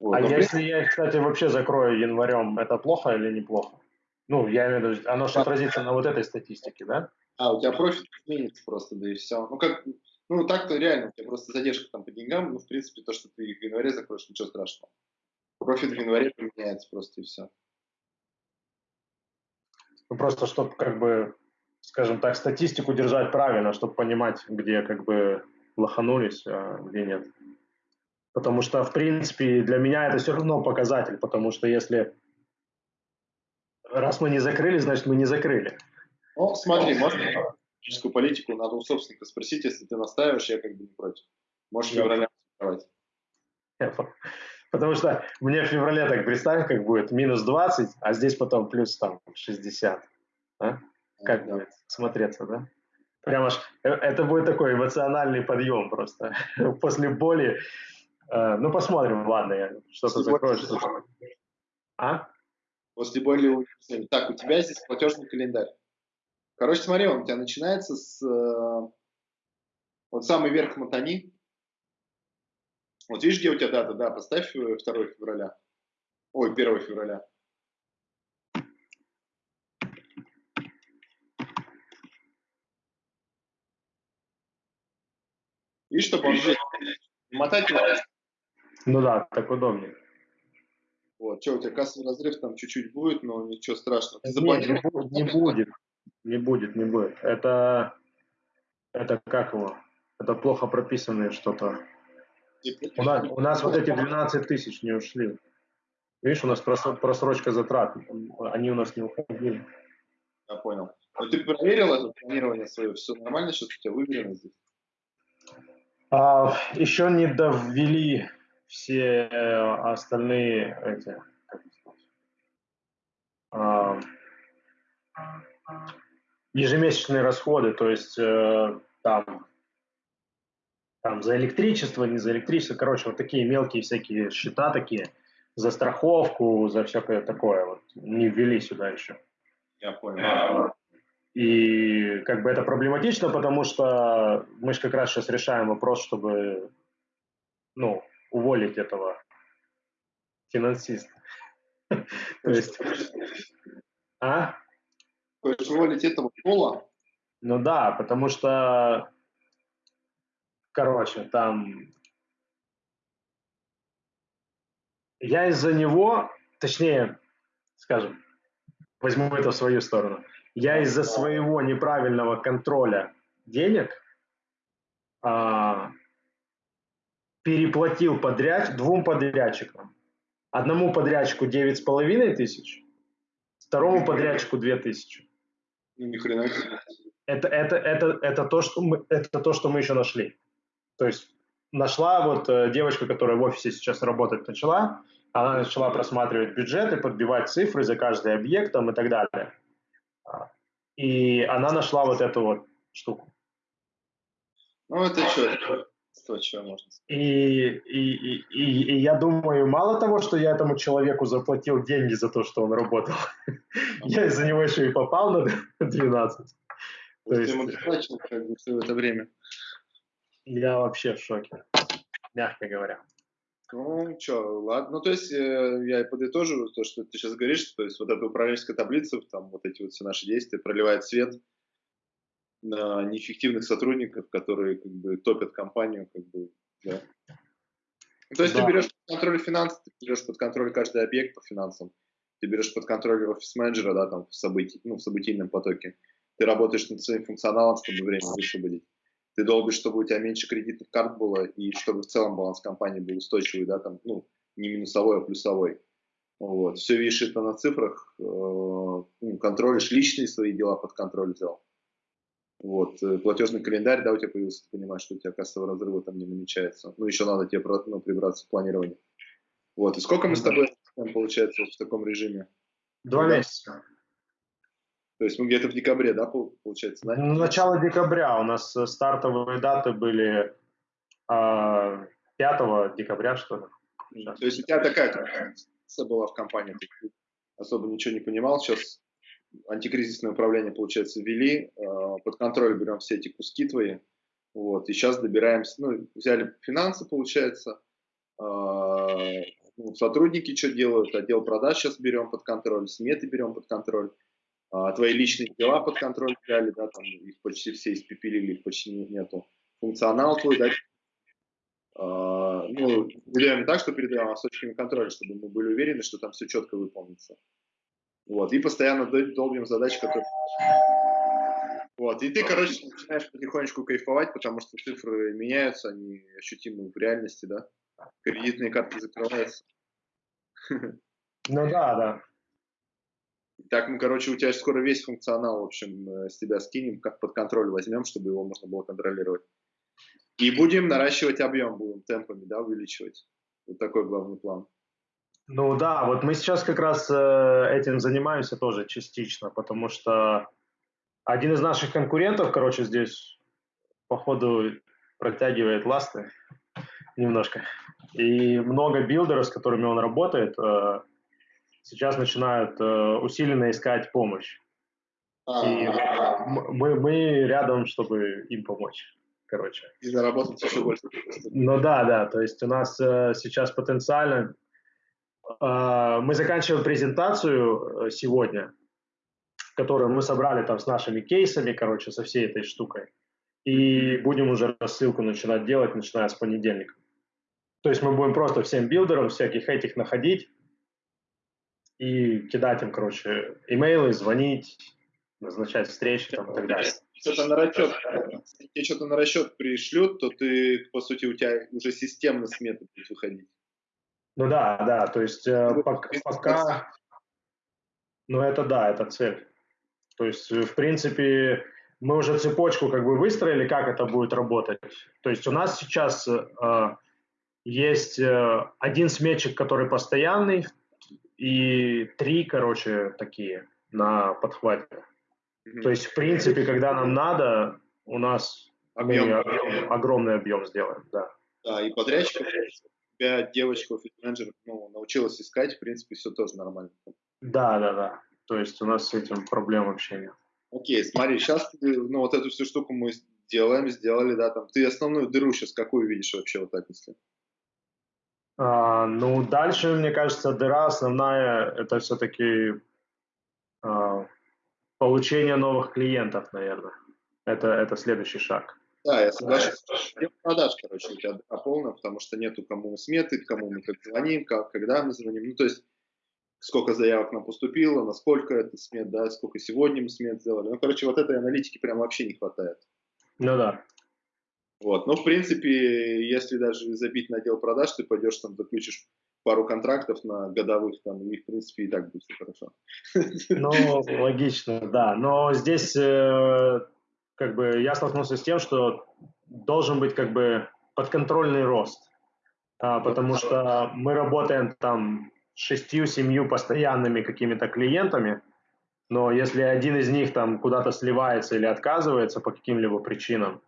Вот, А если я, кстати, вообще закрою январем, это плохо или неплохо? Ну, я имею в виду, оно же отразится на вот этой статистике, да? А, у тебя профит изменится просто, да и все. Ну, как, ну, так-то реально, у тебя просто задержка там по деньгам, ну, в принципе, то, что ты в январе закроешь, ничего страшного. Профит в январе поменяется просто и все. Ну, просто чтобы, как бы, скажем так, статистику держать правильно, чтобы понимать, где, как бы, лоханулись, а где нет. Потому что, в принципе, для меня это все равно показатель, потому что если раз мы не закрыли, значит, мы не закрыли. Ну, смотри, можно экономическую политику, надо у собственника спросить, если ты настаиваешь, я как бы не против. Можешь в Да. феврале закрывать. Потому что мне в феврале так представь, как будет минус 20, а здесь потом плюс там 60. а? Как Да. будет смотреться, да? Прямо аж, э, это будет такой эмоциональный подъем просто. После боли. Э, ну, посмотрим, ладно, я что-то закрою. боли-. А? После универсальной. Так, у тебя здесь платежный календарь. Короче, смотри, он у тебя начинается с... э, вот самый верх мотани. Вот видишь, где у тебя дата? Да, поставь э, 2 февраля. Ой, 1 февраля. Видишь, чтобы он здесь мотать его. Ну да, так удобнее. Вот, что, у тебя кассовый разрыв там чуть-чуть будет, но ничего страшного. Ты Нет, заплатил? не, не будет. Не будет, не будет. Это, это как его? Это плохо прописанное что-то. У нас, у нас вот эти 12 тысяч не ушли. Видишь, у нас просрочка затрат, они у нас не уходили. Я понял. Но ты проверил это планирование свое? Все нормально сейчас у тебя выверено здесь? А, еще не довели все остальные эти, а, ежемесячные расходы, то есть э, там, там за электричество, не за электричество, короче, вот такие мелкие всякие счета такие, за страховку, за всякое такое, вот, не ввели сюда еще. Я понял. И как бы это проблематично, потому что мы же как раз сейчас решаем вопрос, чтобы ну, уволить этого финансиста. То есть... А? Хочешь уволить этого пола? Ну да, потому что, короче, там я из-за него, точнее, скажем, возьму это в свою сторону, я из-за своего неправильного контроля денег а, переплатил подряд двум подрядчикам. Одному подрядчику девять с половиной тысяч, второму подрядчику две тысячи. Ну, ни хрена. Это, это, это, это, то, что мы, это то, что мы еще нашли. То есть нашла вот э, девочка, которая в офисе сейчас работать начала, она начала просматривать бюджеты, подбивать цифры за каждый объект там, и так далее. И она нашла вот эту вот штуку. Ну, это что? То, что можно. И, и, и, и, и я думаю, мало того, что я этому человеку заплатил деньги за то, что он работал, я из-за него еще и попал на 12. То есть ему доплачивал как бы все это время. Я вообще в шоке, мягко говоря. Ну, что, ладно. Ну, то есть, э, я подытожу то, что ты сейчас говоришь, то есть, вот эта управленческая таблица, там, вот эти вот все наши действия проливает свет неэффективных сотрудников, которые, как бы, топят компанию, как бы, да. То есть, да. ты берешь под контроль финансы, ты берешь под контроль каждый объект по финансам, ты берешь под контроль офис-менеджера, да, там, в, событий, ну, в событийном потоке, ты работаешь над своим функционалом, чтобы время высвободить ты долбишь, чтобы у тебя меньше кредитных карт было, и чтобы в целом баланс компании был устойчивый, да, там, ну, не минусовой, а плюсовой. Вот. Все видишь это на цифрах, э, ну, контролишь личные свои дела под контроль взял. Вот. Э, платежный календарь, да, у тебя появился, ты понимаешь, что у тебя кассового разрыва там не намечается. Ну, еще надо тебе ну, прибраться в планировании. Вот. И сколько мы с тобой получается вот в таком режиме? Два месяца. То есть мы где-то в декабре, да, получается? Да? Ну, начало декабря. У нас э, стартовые даты были э, а, 5 декабря, что ли. Сейчас. То есть у тебя такая была в компании, ты особо ничего не понимал. Сейчас антикризисное управление, получается, ввели, э, под контроль берем все эти куски твои. Вот, и сейчас добираемся, ну, взяли финансы, получается, э, ну, сотрудники что делают, отдел продаж сейчас берем под контроль, сметы берем под контроль а, твои личные дела под контроль взяли, да, там их почти все испепелили, их почти нету. Функционал твой, да, а, ну, делаем так, что передаем с точками контроля, чтобы мы были уверены, что там все четко выполнится. Вот, и постоянно долбим задачи, которые... Вот, и ты, короче, начинаешь потихонечку кайфовать, потому что цифры меняются, они ощутимы в реальности, да? Кредитные карты закрываются. Ну да, да. Так мы, короче, у тебя скоро весь функционал, в общем, э, с тебя скинем, как под контроль возьмем, чтобы его можно было контролировать. И будем наращивать объем, будем темпами, да, увеличивать. Вот такой главный план. Ну да, вот мы сейчас как раз э, этим занимаемся тоже частично, потому что один из наших конкурентов, короче, здесь походу протягивает ласты немножко. И много билдеров, с которыми он работает, э, сейчас начинают э, усиленно искать помощь. А, и мы, мы рядом, чтобы им помочь, короче. И заработать еще больше. Ну да, да, то есть у нас сейчас потенциально... Э, мы заканчиваем презентацию э, сегодня, которую мы собрали там с нашими кейсами, короче, со всей этой штукой. И будем уже рассылку начинать делать, начиная с понедельника. То есть мы будем просто всем билдерам всяких этих находить, и кидать им, короче, имейлы, звонить, назначать встречи там, и так далее. Что-то на расчет, если что-то на расчет пришлют, то ты, по сути, у тебя уже системно сметы будет выходить. Ну да, да, то есть э, пока, пока, ну это да, это цель. То есть, в принципе, мы уже цепочку как бы выстроили, как это будет работать. То есть у нас сейчас э, есть э, один сметчик, который постоянный, и три, короче, такие на подхвате. Mm-hmm. То есть, в принципе, когда нам надо, у нас объем. мы объем, огромный объем сделаем, да. Да, и подрядчиков, тебя девочка, офис-менеджер ну, научилась искать, в принципе, все тоже нормально. Да, да, да. То есть у нас с этим проблем вообще нет. Окей, смотри, сейчас ну, вот эту всю штуку мы делаем, сделали, да, там. Ты основную дыру сейчас какую видишь вообще вот так, если? А, ну, дальше, мне кажется, дыра основная, это все-таки а, получение новых клиентов, наверное. Это, это следующий шаг. Да, я соглашусь. Продаж, короче, у тебя полная, потому что нету кому сметы, кому мы как звоним, как, когда мы звоним. Ну, то есть сколько заявок нам поступило, насколько это смет, да, сколько сегодня мы смет сделали. Ну, короче, вот этой аналитики прям вообще не хватает. Ну да. Вот, ну, в принципе, если даже забить на отдел продаж, ты пойдешь там, заключишь пару контрактов на годовых, там, и, в принципе, и так будет все хорошо. Ну, логично, да. Но здесь, э, как бы, я столкнулся с тем, что должен быть, как бы, подконтрольный рост. А, потому что мы работаем там шестью-семью постоянными какими-то клиентами, но если один из них там куда-то сливается или отказывается по каким-либо причинам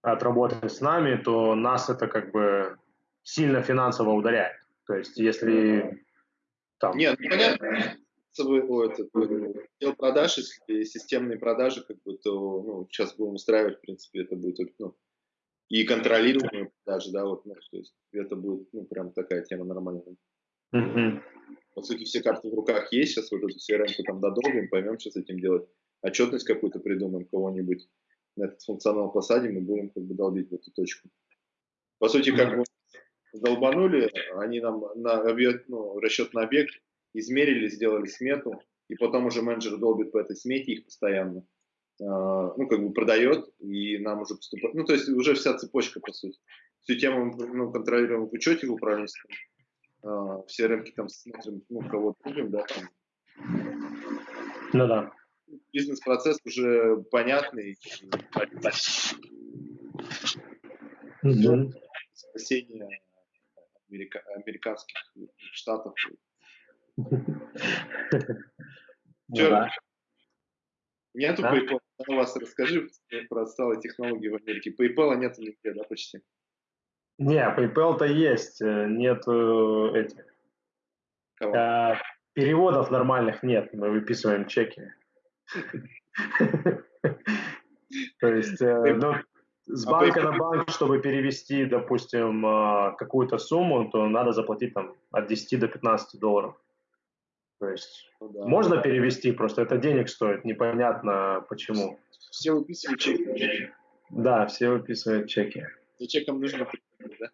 от работы с нами, то нас это как бы сильно финансово ударяет. То есть если там... Нет, ну, понятно. Отдел продаж, если системные продажи, как бы, то ну, сейчас будем устраивать, в принципе, это будет ну, и контролируемые продажи, да, вот, ну, то есть это будет, ну, прям такая тема нормальная. Угу. По сути, все карты в руках есть, сейчас вот эту CRM там додолбим, поймем, что с этим делать. Отчетность какую-то придумаем, кого-нибудь на этот функционал посадим и будем как бы долбить в эту точку. По сути, как бы долбанули, они нам на объект, ну, расчет на объект измерили, сделали смету, и потом уже менеджер долбит по этой смете их постоянно. Uh, ну, как бы продает, и нам уже поступает. Ну, то есть уже вся цепочка, по сути. Всю тему ну, контролируем в учете в управленческом, а, все рынки там смотрим, ну, кого трубим, да, там. Ну да. Бизнес-процесс уже понятный. Угу. Спасение америка американских штатов. Ну. Нету да? PayPal. У вас расскажи про отсталые технологии в Америке. PayPal нету нигде, да, почти? Не, PayPal-то есть, э, нет этих. А, переводов нормальных нет, мы выписываем чеки. То есть, э, ну, с а банка на банк, чтобы перевести, допустим, а, какую-то сумму, то надо заплатить там от 10 до 15 долларов. То есть ну, да, можно да. перевести, просто это денег стоит, непонятно почему. Все выписывают чеки. Да, все выписывают чеки. За чеком нужно да?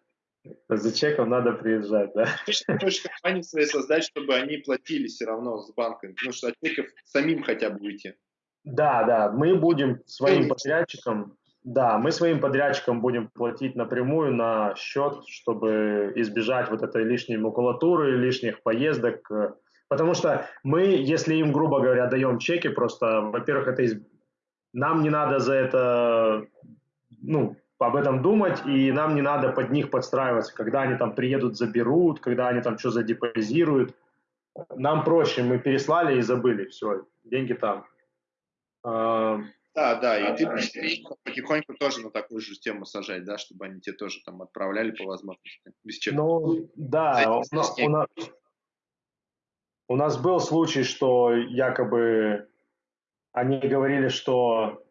За чеком надо приезжать, да? Ты хочешь компании свои создать, чтобы они платили все равно с банком, ну что от чеков самим хотя бы уйти. Да, да, мы будем своим подрядчикам, да, мы своим подрядчикам будем платить напрямую на счет, чтобы избежать вот этой лишней макулатуры, лишних поездок, потому что мы, если им, грубо говоря, даем чеки, просто, во-первых, это из... нам не надо за это, ну, об этом думать, и нам не надо под них подстраиваться, когда они там приедут, заберут, когда они там что задепозируют. Нам проще, мы переслали и забыли, все, деньги там. А, да, да, и ты потихоньку тоже на такую же систему сажать, да, чтобы они тебе тоже там отправляли по возможности, без чека. Ну, да, у, у, нас, у нас был случай, что якобы они говорили, что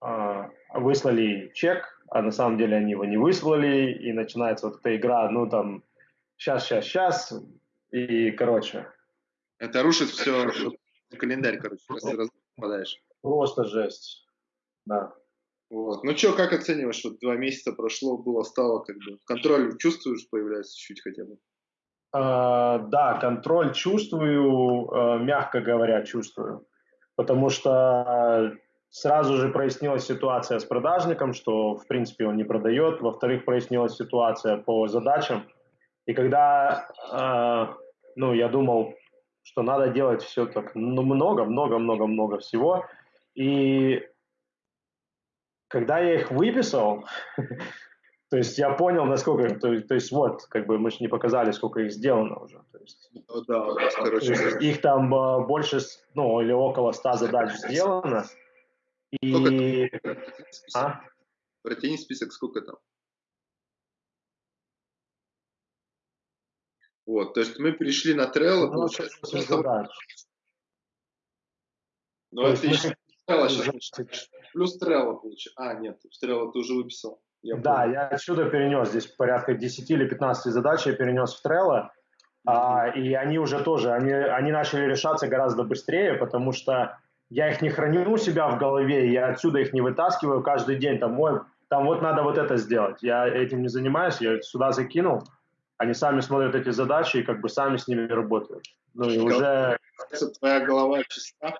э, выслали чек, а на самом деле они его не выслали, и начинается вот эта игра, ну там, сейчас, сейчас, сейчас, и, короче. Это рушит все, календарь, короче, раз попадаешь. Просто жесть, да. Вот. Ну что, как оцениваешь, вот два месяца прошло, было, стало, как бы, контроль чувствуешь, появляется чуть хотя бы? Uh, да, контроль чувствую, uh, мягко говоря, чувствую. Потому что Сразу же прояснилась ситуация с продажником, что, в принципе, он не продает. Во-вторых, прояснилась ситуация по задачам. И когда, э, ну, я думал, что надо делать все так ну, много, много, много, много всего. И когда я их выписал, то есть я понял, насколько, то, то есть вот, как бы мы же не показали, сколько их сделано уже. То есть, ну, да, у нас, короче, их там э, больше, ну, или около 100 задач сделано. И... А? Протяни список, сколько там? Вот, то есть мы перешли на Trello, ну, получается. Да. Ну, отлично. Плюс Trello получается. А, нет, Trello ты уже выписал. Я да, я отсюда перенес, здесь порядка 10 или 15 задач я перенес в Trello, а, и они уже тоже, они, они начали решаться гораздо быстрее, потому что я их не храню у себя в голове, я отсюда их не вытаскиваю каждый день, там, мой, там вот надо вот это сделать. Я этим не занимаюсь, я сюда закинул, они сами смотрят эти задачи и как бы сами с ними работают. Ну и уже... Твоя голова чиста?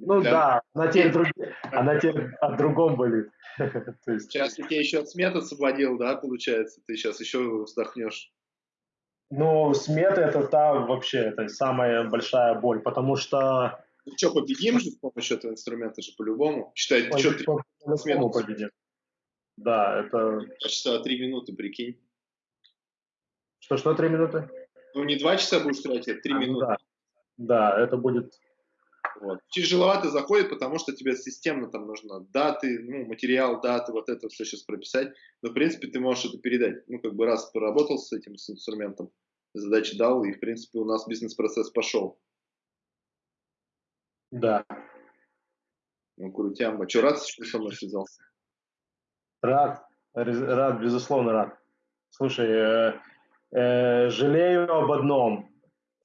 Ну да, да она теперь, друг... она теперь от другом болит. есть... Сейчас тебе еще от смет освободил, да, получается? Ты сейчас еще вздохнешь. Ну, смета это та вообще, это самая большая боль, потому что... Ну что, победим же с помощью этого инструмента же по-любому? Считай, ты что, ты по победим. Да, это... Часа три минуты, прикинь. Что-что три минуты? Ну, не два часа будешь тратить, а три а, минуты. Да. да, это будет вот. Тяжеловато заходит, потому что тебе системно там нужно даты, ну, материал, даты, вот это все сейчас прописать. Но, в принципе, ты можешь это передать. Ну, как бы раз поработал с этим с инструментом, задачи дал, и, в принципе, у нас бизнес-процесс пошел. Да. Ну, крутямба. Че, рад, что со мной связался? Рад, рад, безусловно рад. Слушай, э, э, жалею об одном,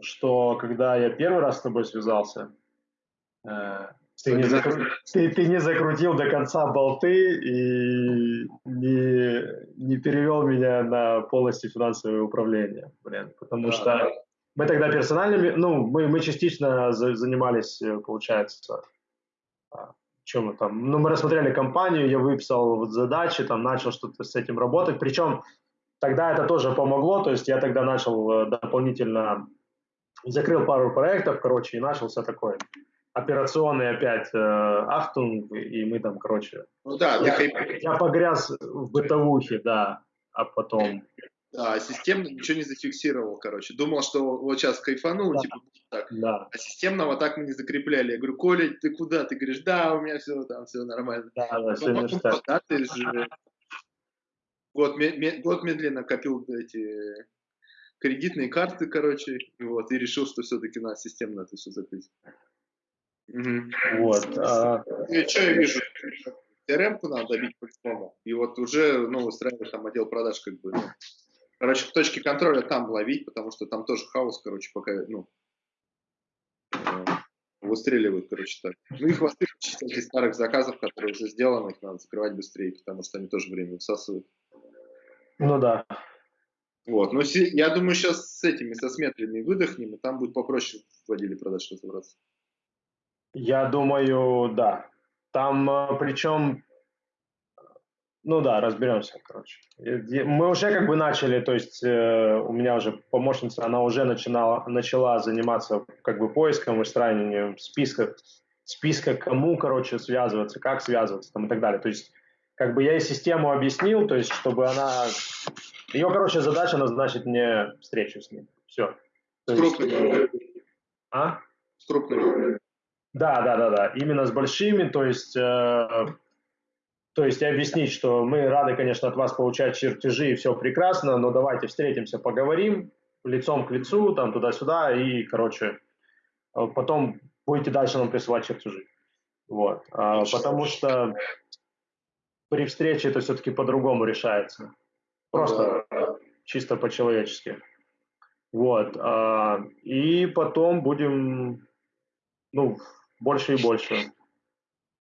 что когда я первый раз с тобой связался, ты не, закру... ты, ты не закрутил до конца болты и не, не перевел меня на полностью финансовое управление, блин, потому да, что да. мы тогда персональными, ну, мы, мы частично за, занимались, э, получается, а, чем мы там, ну, мы рассмотрели компанию, я выписал вот задачи, там, начал что-то с этим работать, причем тогда это тоже помогло, то есть я тогда начал э, дополнительно, закрыл пару проектов, короче, и начался такой операционный опять э, Ахтунг, и мы там, короче... Ну да, я, я погряз в бытовухе, да, а потом... Да, системно ничего не зафиксировал, короче. Думал, что вот сейчас кайфанул, да. типа так. Да. А системного так мы не закрепляли. Я говорю, Коля, ты куда? Ты говоришь, да, у меня все там, все нормально. Да, да, все потом, да, ты же год, год медленно копил эти кредитные карты, короче, вот, и решил, что все-таки надо системно это все закрыть. Угу. Вот. А... И что я вижу? crm надо добить по-любому. И вот уже, ну, устраивать там отдел продаж как бы, ну, короче, точки контроля там ловить, потому что там тоже хаос, короче, пока, ну, э, выстреливают, короче, так. Ну, их выстреливают из старых заказов, которые уже сделаны, их надо закрывать быстрее, потому что они тоже время высасывают. Ну да. Вот, ну, я думаю, сейчас с этими, со сметлями выдохнем, и там будет попроще в отделе продаж разобраться. Я думаю, да. Там э, причем, ну да, разберемся, короче. Мы уже как бы начали, то есть э, у меня уже помощница, она уже начинала, начала заниматься как бы поиском, выстраиванием списка, списка кому, короче, связываться, как связываться там и так далее. То есть как бы я ей систему объяснил, то есть чтобы она... Ее, короче, задача назначить мне встречу с ним. Все. С крупными. А? С крупными. Да, да, да, да. Именно с большими, то есть, э, то есть объяснить, что мы рады, конечно, от вас получать чертежи и все прекрасно, но давайте встретимся, поговорим лицом к лицу, там туда-сюда и, короче, э, потом будете дальше нам присылать чертежи. Вот, а, потому что при встрече это все-таки по-другому решается, просто да. чисто по-человечески. Вот, а, и потом будем, ну, больше и больше.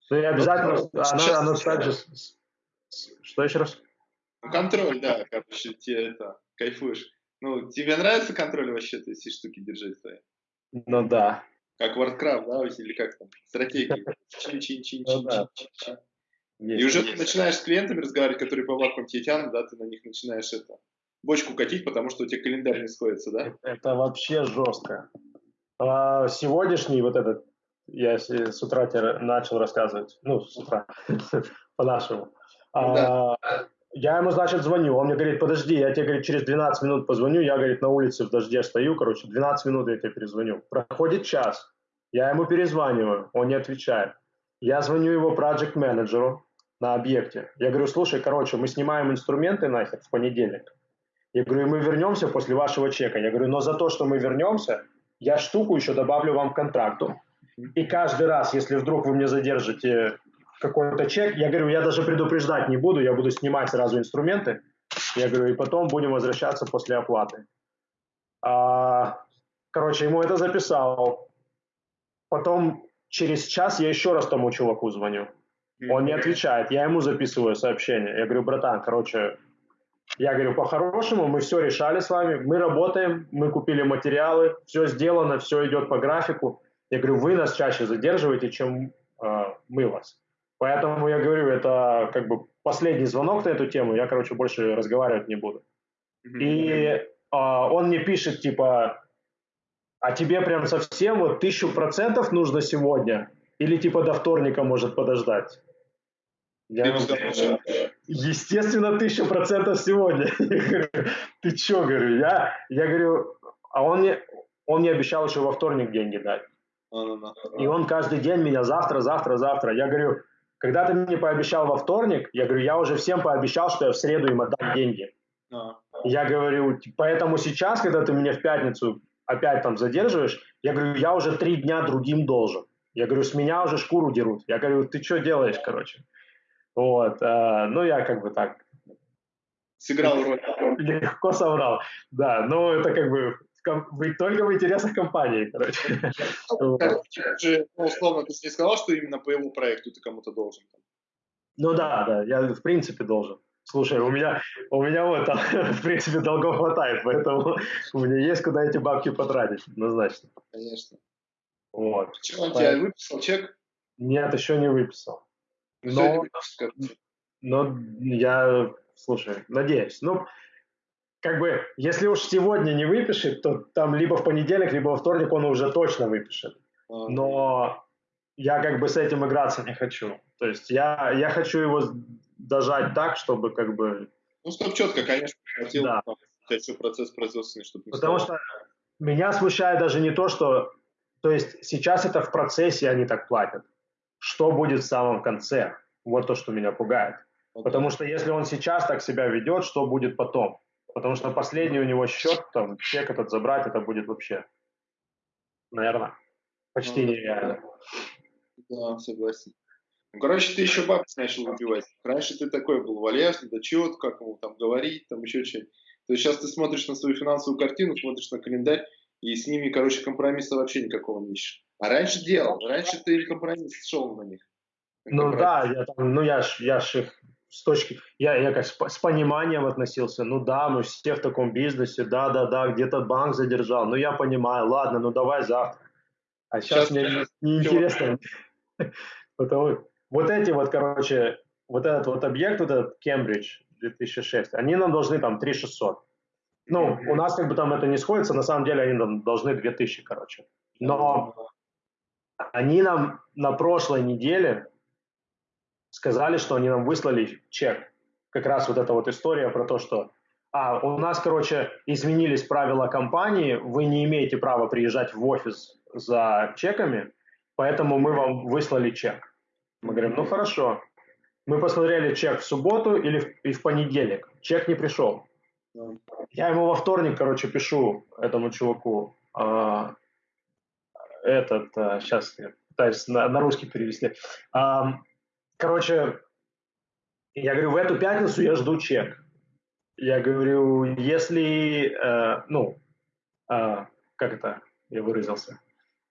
Ну и обязательно она, она также... Что еще раз? Контроль, да, короче, тебе это, кайфуешь. Ну, тебе нравится контроль вообще, то есть, штуки держать свои? Ну да. Как Warcraft, да, или как там, стратегии. Ну и уже ты начинаешь с клиентами разговаривать, которые по вакууму тебе тянут, да, ты на них начинаешь это, бочку катить, потому что у тебя календарь не сходится, да? Это вообще жестко. А сегодняшний вот этот, я с утра тебе начал рассказывать, ну, с утра, по-нашему. А, я ему, значит, звоню, он мне говорит, подожди, я тебе, говорит, через 12 минут позвоню, я, говорит, на улице в дожде стою, короче, 12 минут я тебе перезвоню. Проходит час, я ему перезваниваю, он не отвечает. Я звоню его проект менеджеру на объекте. Я говорю, слушай, короче, мы снимаем инструменты нахер в понедельник. Я говорю, мы вернемся после вашего чека. Я говорю, но за то, что мы вернемся, я штуку еще добавлю вам к контракту. И каждый раз, если вдруг вы мне задержите какой-то чек, я говорю, я даже предупреждать не буду, я буду снимать сразу инструменты. Я говорю, и потом будем возвращаться после оплаты. А, короче, ему это записал. Потом через час я еще раз тому чуваку звоню. Он не отвечает. Я ему записываю сообщение. Я говорю, братан, короче, я говорю, по-хорошему, мы все решали с вами, мы работаем, мы купили материалы, все сделано, все идет по графику. Я говорю, вы нас чаще задерживаете, чем э, мы вас. Поэтому я говорю, это как бы последний звонок на эту тему, я, короче, больше разговаривать не буду. И э, он мне пишет, типа, а тебе прям совсем вот тысячу процентов нужно сегодня? Или типа до вторника может подождать? Я ему сказал, естественно, тысячу процентов сегодня. Ты чё, говорю, я, я говорю, а он мне, он мне обещал еще во вторник деньги дать. И он каждый день меня завтра, завтра, завтра. Я говорю, когда ты мне пообещал во вторник, я говорю, я уже всем пообещал, что я в среду им отдам деньги. Я говорю, поэтому сейчас, когда ты меня в пятницу опять там задерживаешь, я говорю, я уже три дня другим должен. Я говорю, с меня уже шкуру дерут. Я говорю, ты что делаешь, короче? Вот, э, ну я как бы так... Сыграл роль. Легко соврал, да, но это как бы вы только в интересах компании, короче. Же, ну, условно, ты не сказал, что именно по его проекту ты кому-то должен? Ну да, да, я в принципе должен. Слушай, у меня, у меня вот, там, в принципе, долгов хватает, поэтому у меня есть куда эти бабки потратить, однозначно. Конечно. Вот. Почему он тебя выписал чек? Нет, еще не выписал. Но, но я, слушай, надеюсь. Ну, как бы, если уж сегодня не выпишет, то там либо в понедельник, либо во вторник он уже точно выпишет. Но я как бы с этим играться не хочу. То есть я, я хочу его дожать так, чтобы как бы... Ну, чтобы четко, конечно, хотел да. еще процесс производственный, чтобы не Потому стало. что меня смущает даже не то, что... То есть сейчас это в процессе они так платят что будет в самом конце. Вот то, что меня пугает. Okay. Потому что если он сейчас так себя ведет, что будет потом? Потому что последний у него счет, там, чек этот забрать, это будет вообще, наверное, почти ну, нереально. Да, согласен. Ну, короче, ты еще бабки начал выбивать. Раньше ты такой был вальяжный, да чего как ему там говорить, там еще что-нибудь. То есть сейчас ты смотришь на свою финансовую картину, смотришь на календарь, и с ними, короче, компромисса вообще никакого не ищешь. А раньше делал, раньше ты компромисс шел на них. Ну да, я там, ну я ж, я ж их с точки, я, я как с, пониманием относился, ну да, мы все в таком бизнесе, да, да, да, где-то банк задержал, ну я понимаю, ладно, ну давай завтра. А сейчас, сейчас мне неинтересно. Потому, вот эти вот, короче, вот этот вот объект, вот этот Кембридж 2006, они нам должны там 3600. Ну, у нас как бы там это не сходится, на самом деле они нам должны 2000, короче. Но они нам на прошлой неделе сказали, что они нам выслали чек. Как раз вот эта вот история про то, что а, у нас, короче, изменились правила компании, вы не имеете права приезжать в офис за чеками, поэтому мы вам выслали чек. Мы говорим, ну хорошо. Мы посмотрели чек в субботу или в, и в понедельник. Чек не пришел. Я ему во вторник, короче, пишу этому чуваку. А, этот, а, сейчас я пытаюсь на, на русский перевести. А, короче, я говорю, в эту пятницу я жду чек. Я говорю, если, э, ну, э, как это я выразился?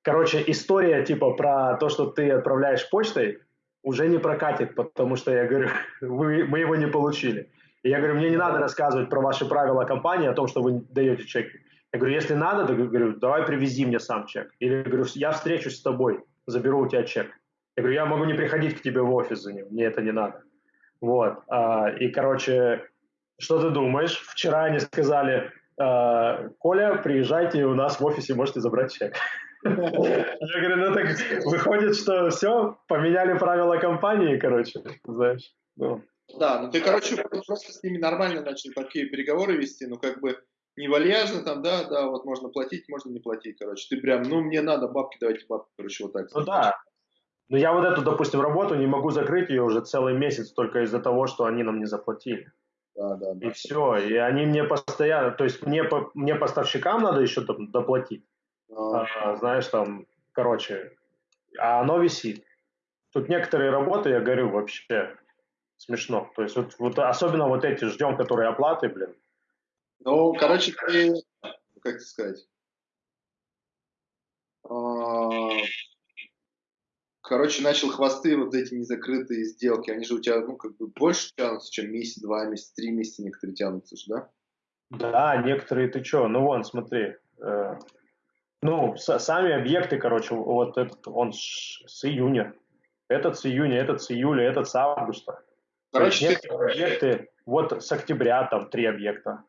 Короче, история типа про то, что ты отправляешь почтой, уже не прокатит, потому что я говорю, вы, мы его не получили. И я говорю, мне не надо рассказывать про ваши правила компании, о том, что вы даете чеки. Я говорю, если надо, то говорю, давай привези мне сам чек. Или говорю, я встречусь с тобой, заберу у тебя чек. Я говорю, я могу не приходить к тебе в офис за ним, мне это не надо. Вот. А, и, короче, что ты думаешь? Вчера они сказали, э, Коля, приезжайте, у нас в офисе можете забрать чек. Я говорю, ну так выходит, что все, поменяли правила компании, короче, знаешь. Ну. Да, ну ты, короче, просто с ними нормально начали такие переговоры вести, ну как бы не вальяжно там, да, да, вот можно платить, можно не платить, короче. Ты прям, ну мне надо бабки, давайте бабки, короче, вот так. Ну да. Но я вот эту, допустим, работу не могу закрыть ее уже целый месяц только из-за того, что они нам не заплатили. Да, да, да. И все. И они мне постоянно, то есть мне, мне поставщикам надо еще доплатить. А. А, знаешь, там, короче, а оно висит. Тут некоторые работы, я говорю, вообще смешно. То есть вот, вот особенно вот эти ждем, которые оплаты, блин. Ну, короче, ты, как сказать, а, короче, начал хвосты вот эти незакрытые сделки, они же у тебя, ну, как бы больше тянутся, чем месяц, два месяца, три месяца некоторые тянутся же, да? Да, некоторые ты что, ну вон, смотри, э, ну, с, сами объекты, короче, вот этот, он с, с июня, этот с июня, этот с июля, этот с августа. Короче, есть, ты... объекты, вот с октября там три объекта.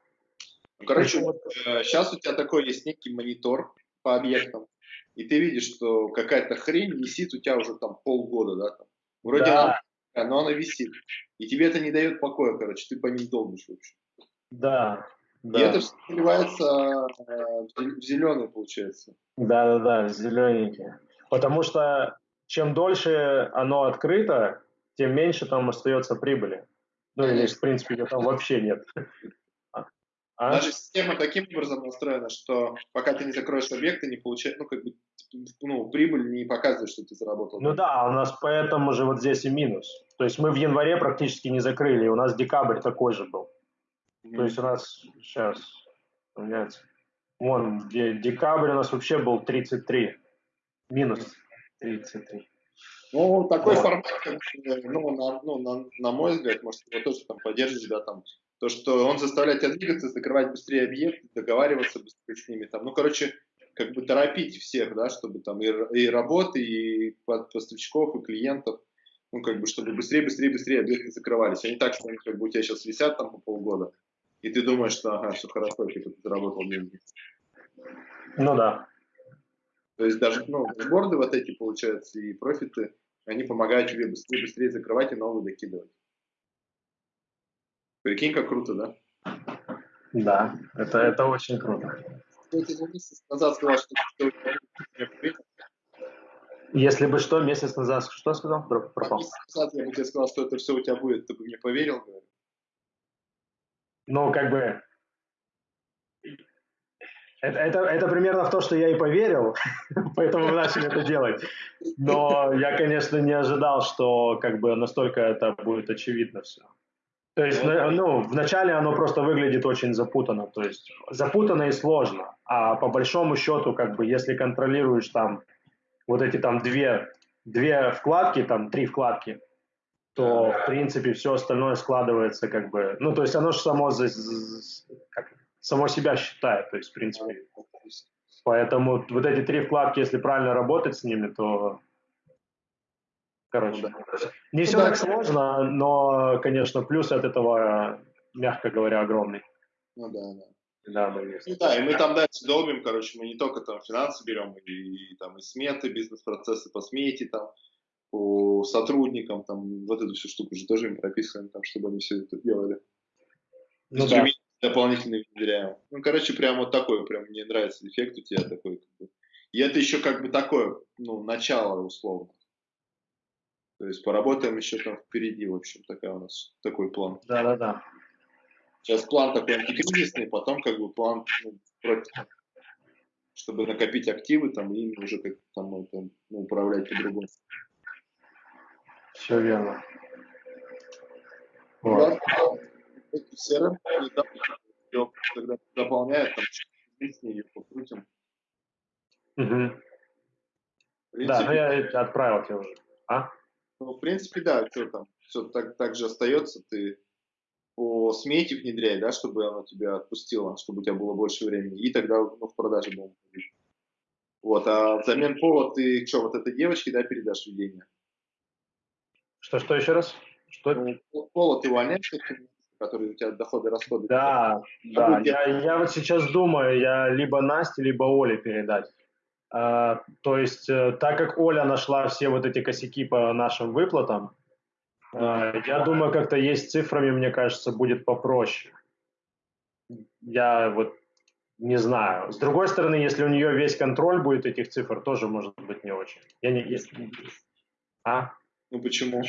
Ну, короче, вот, э, сейчас у тебя такой есть некий монитор по объектам, и ты видишь, что какая-то хрень висит у тебя уже там полгода, да, там. Вроде да. она, но она висит. И тебе это не дает покоя, короче, ты по ним долбишь вообще. Да. Да. И это все наливается э, в зеленый, получается. Да, да, да, зелененький. Потому что чем дольше оно открыто, тем меньше там остается прибыли. Ну или, в принципе, ее там вообще нет. А? Даже система таким образом настроена, что пока ты не закроешь объект, ты не получаешь, ну, как бы, ну, прибыль не показывает, что ты заработал. Ну да, у нас поэтому же вот здесь и минус. То есть мы в январе практически не закрыли, у нас декабрь такой же был. Mm-hmm. То есть у нас сейчас, поменяется. Вон, декабрь у нас вообще был 33. Минус 33. Ну, такой вот. формат, ну, на, ну на, на мой взгляд, может, его тоже там поддержишь, да, там, то, что он заставляет тебя двигаться, закрывать быстрее объекты, договариваться быстрее с ними, там, ну, короче, как бы торопить всех, да, чтобы там и, и работы, и поставщиков, и клиентов, ну, как бы, чтобы быстрее, быстрее, быстрее объекты закрывались, а не так, что они как бы у тебя сейчас висят там по полгода, и ты думаешь, что ага, все хорошо, типа ты заработал деньги. Ну да. То есть даже ну, дашборды вот эти, получается, и профиты, они помогают тебе быстрее, быстрее закрывать и новые докидывать. Прикинь, как круто, да? Да, это, это очень круто. месяц назад сказал, что если бы что, месяц назад, что сказал? Пропал. Месяц назад я бы тебе сказал, что это все у тебя будет, ты бы мне поверил, говорю. Ну, как бы... Это, это, это примерно в то, что я и поверил, поэтому мы начали это делать. Но я, конечно, не ожидал, что как бы настолько это будет очевидно все. То есть, ну, вначале оно просто выглядит очень запутанно, то есть запутанно и сложно, а по большому счету, как бы, если контролируешь там вот эти там две, две вкладки, там три вкладки, то, в принципе, все остальное складывается как бы... Ну, то есть оно же само, как, само себя считает, то есть, в принципе. Поэтому вот эти три вкладки, если правильно работать с ними, то... Короче, не все так сложно, но, конечно, плюс от этого, мягко говоря, огромный. Ну да, да. Да, да, есть. Ну, да, и мы там дальше долбим, короче, мы не только там финансы берем, и, и там и сметы, бизнес-процессы по смете, там, по сотрудникам, там, вот эту всю штуку же тоже им прописываем, там, чтобы они все это делали. Ну, да. дополнительно внедряем. Ну, короче, прям вот такой, прям мне нравится эффект у тебя такой. Как бы. И это еще как бы такое, ну, начало условно. То есть поработаем еще там впереди, в общем, такая у нас такой план. Да-да-да. Сейчас план такой антикризисный, потом как бы план ну, против, чтобы накопить активы там и уже как там это, ну, управлять по-другому. Все верно. Вот. CRM, когда заполняет, там, с ней покрутим. Угу. Да, ну я отправил тебе уже. А? Ну, в принципе, да, что там, все так, так же остается, ты по смете внедряй, да, чтобы оно тебя отпустило, чтобы у тебя было больше времени, и тогда ну, в продаже будем. Вот, а взамен пола ты что, вот этой девочке, да, передашь ведение? Что, что еще раз? Что? Ну, Пола ты увольняешь, которые у тебя доходы, расходы. Да, да. Я, я вот сейчас думаю, я либо Насте, либо Оле передать. А, то есть, э, так как Оля нашла все вот эти косяки по нашим выплатам, а, я думаю, как-то есть цифрами, мне кажется, будет попроще. Я вот не знаю. С другой стороны, если у нее весь контроль будет этих цифр, тоже может быть не очень. Я не... А? Ну почему?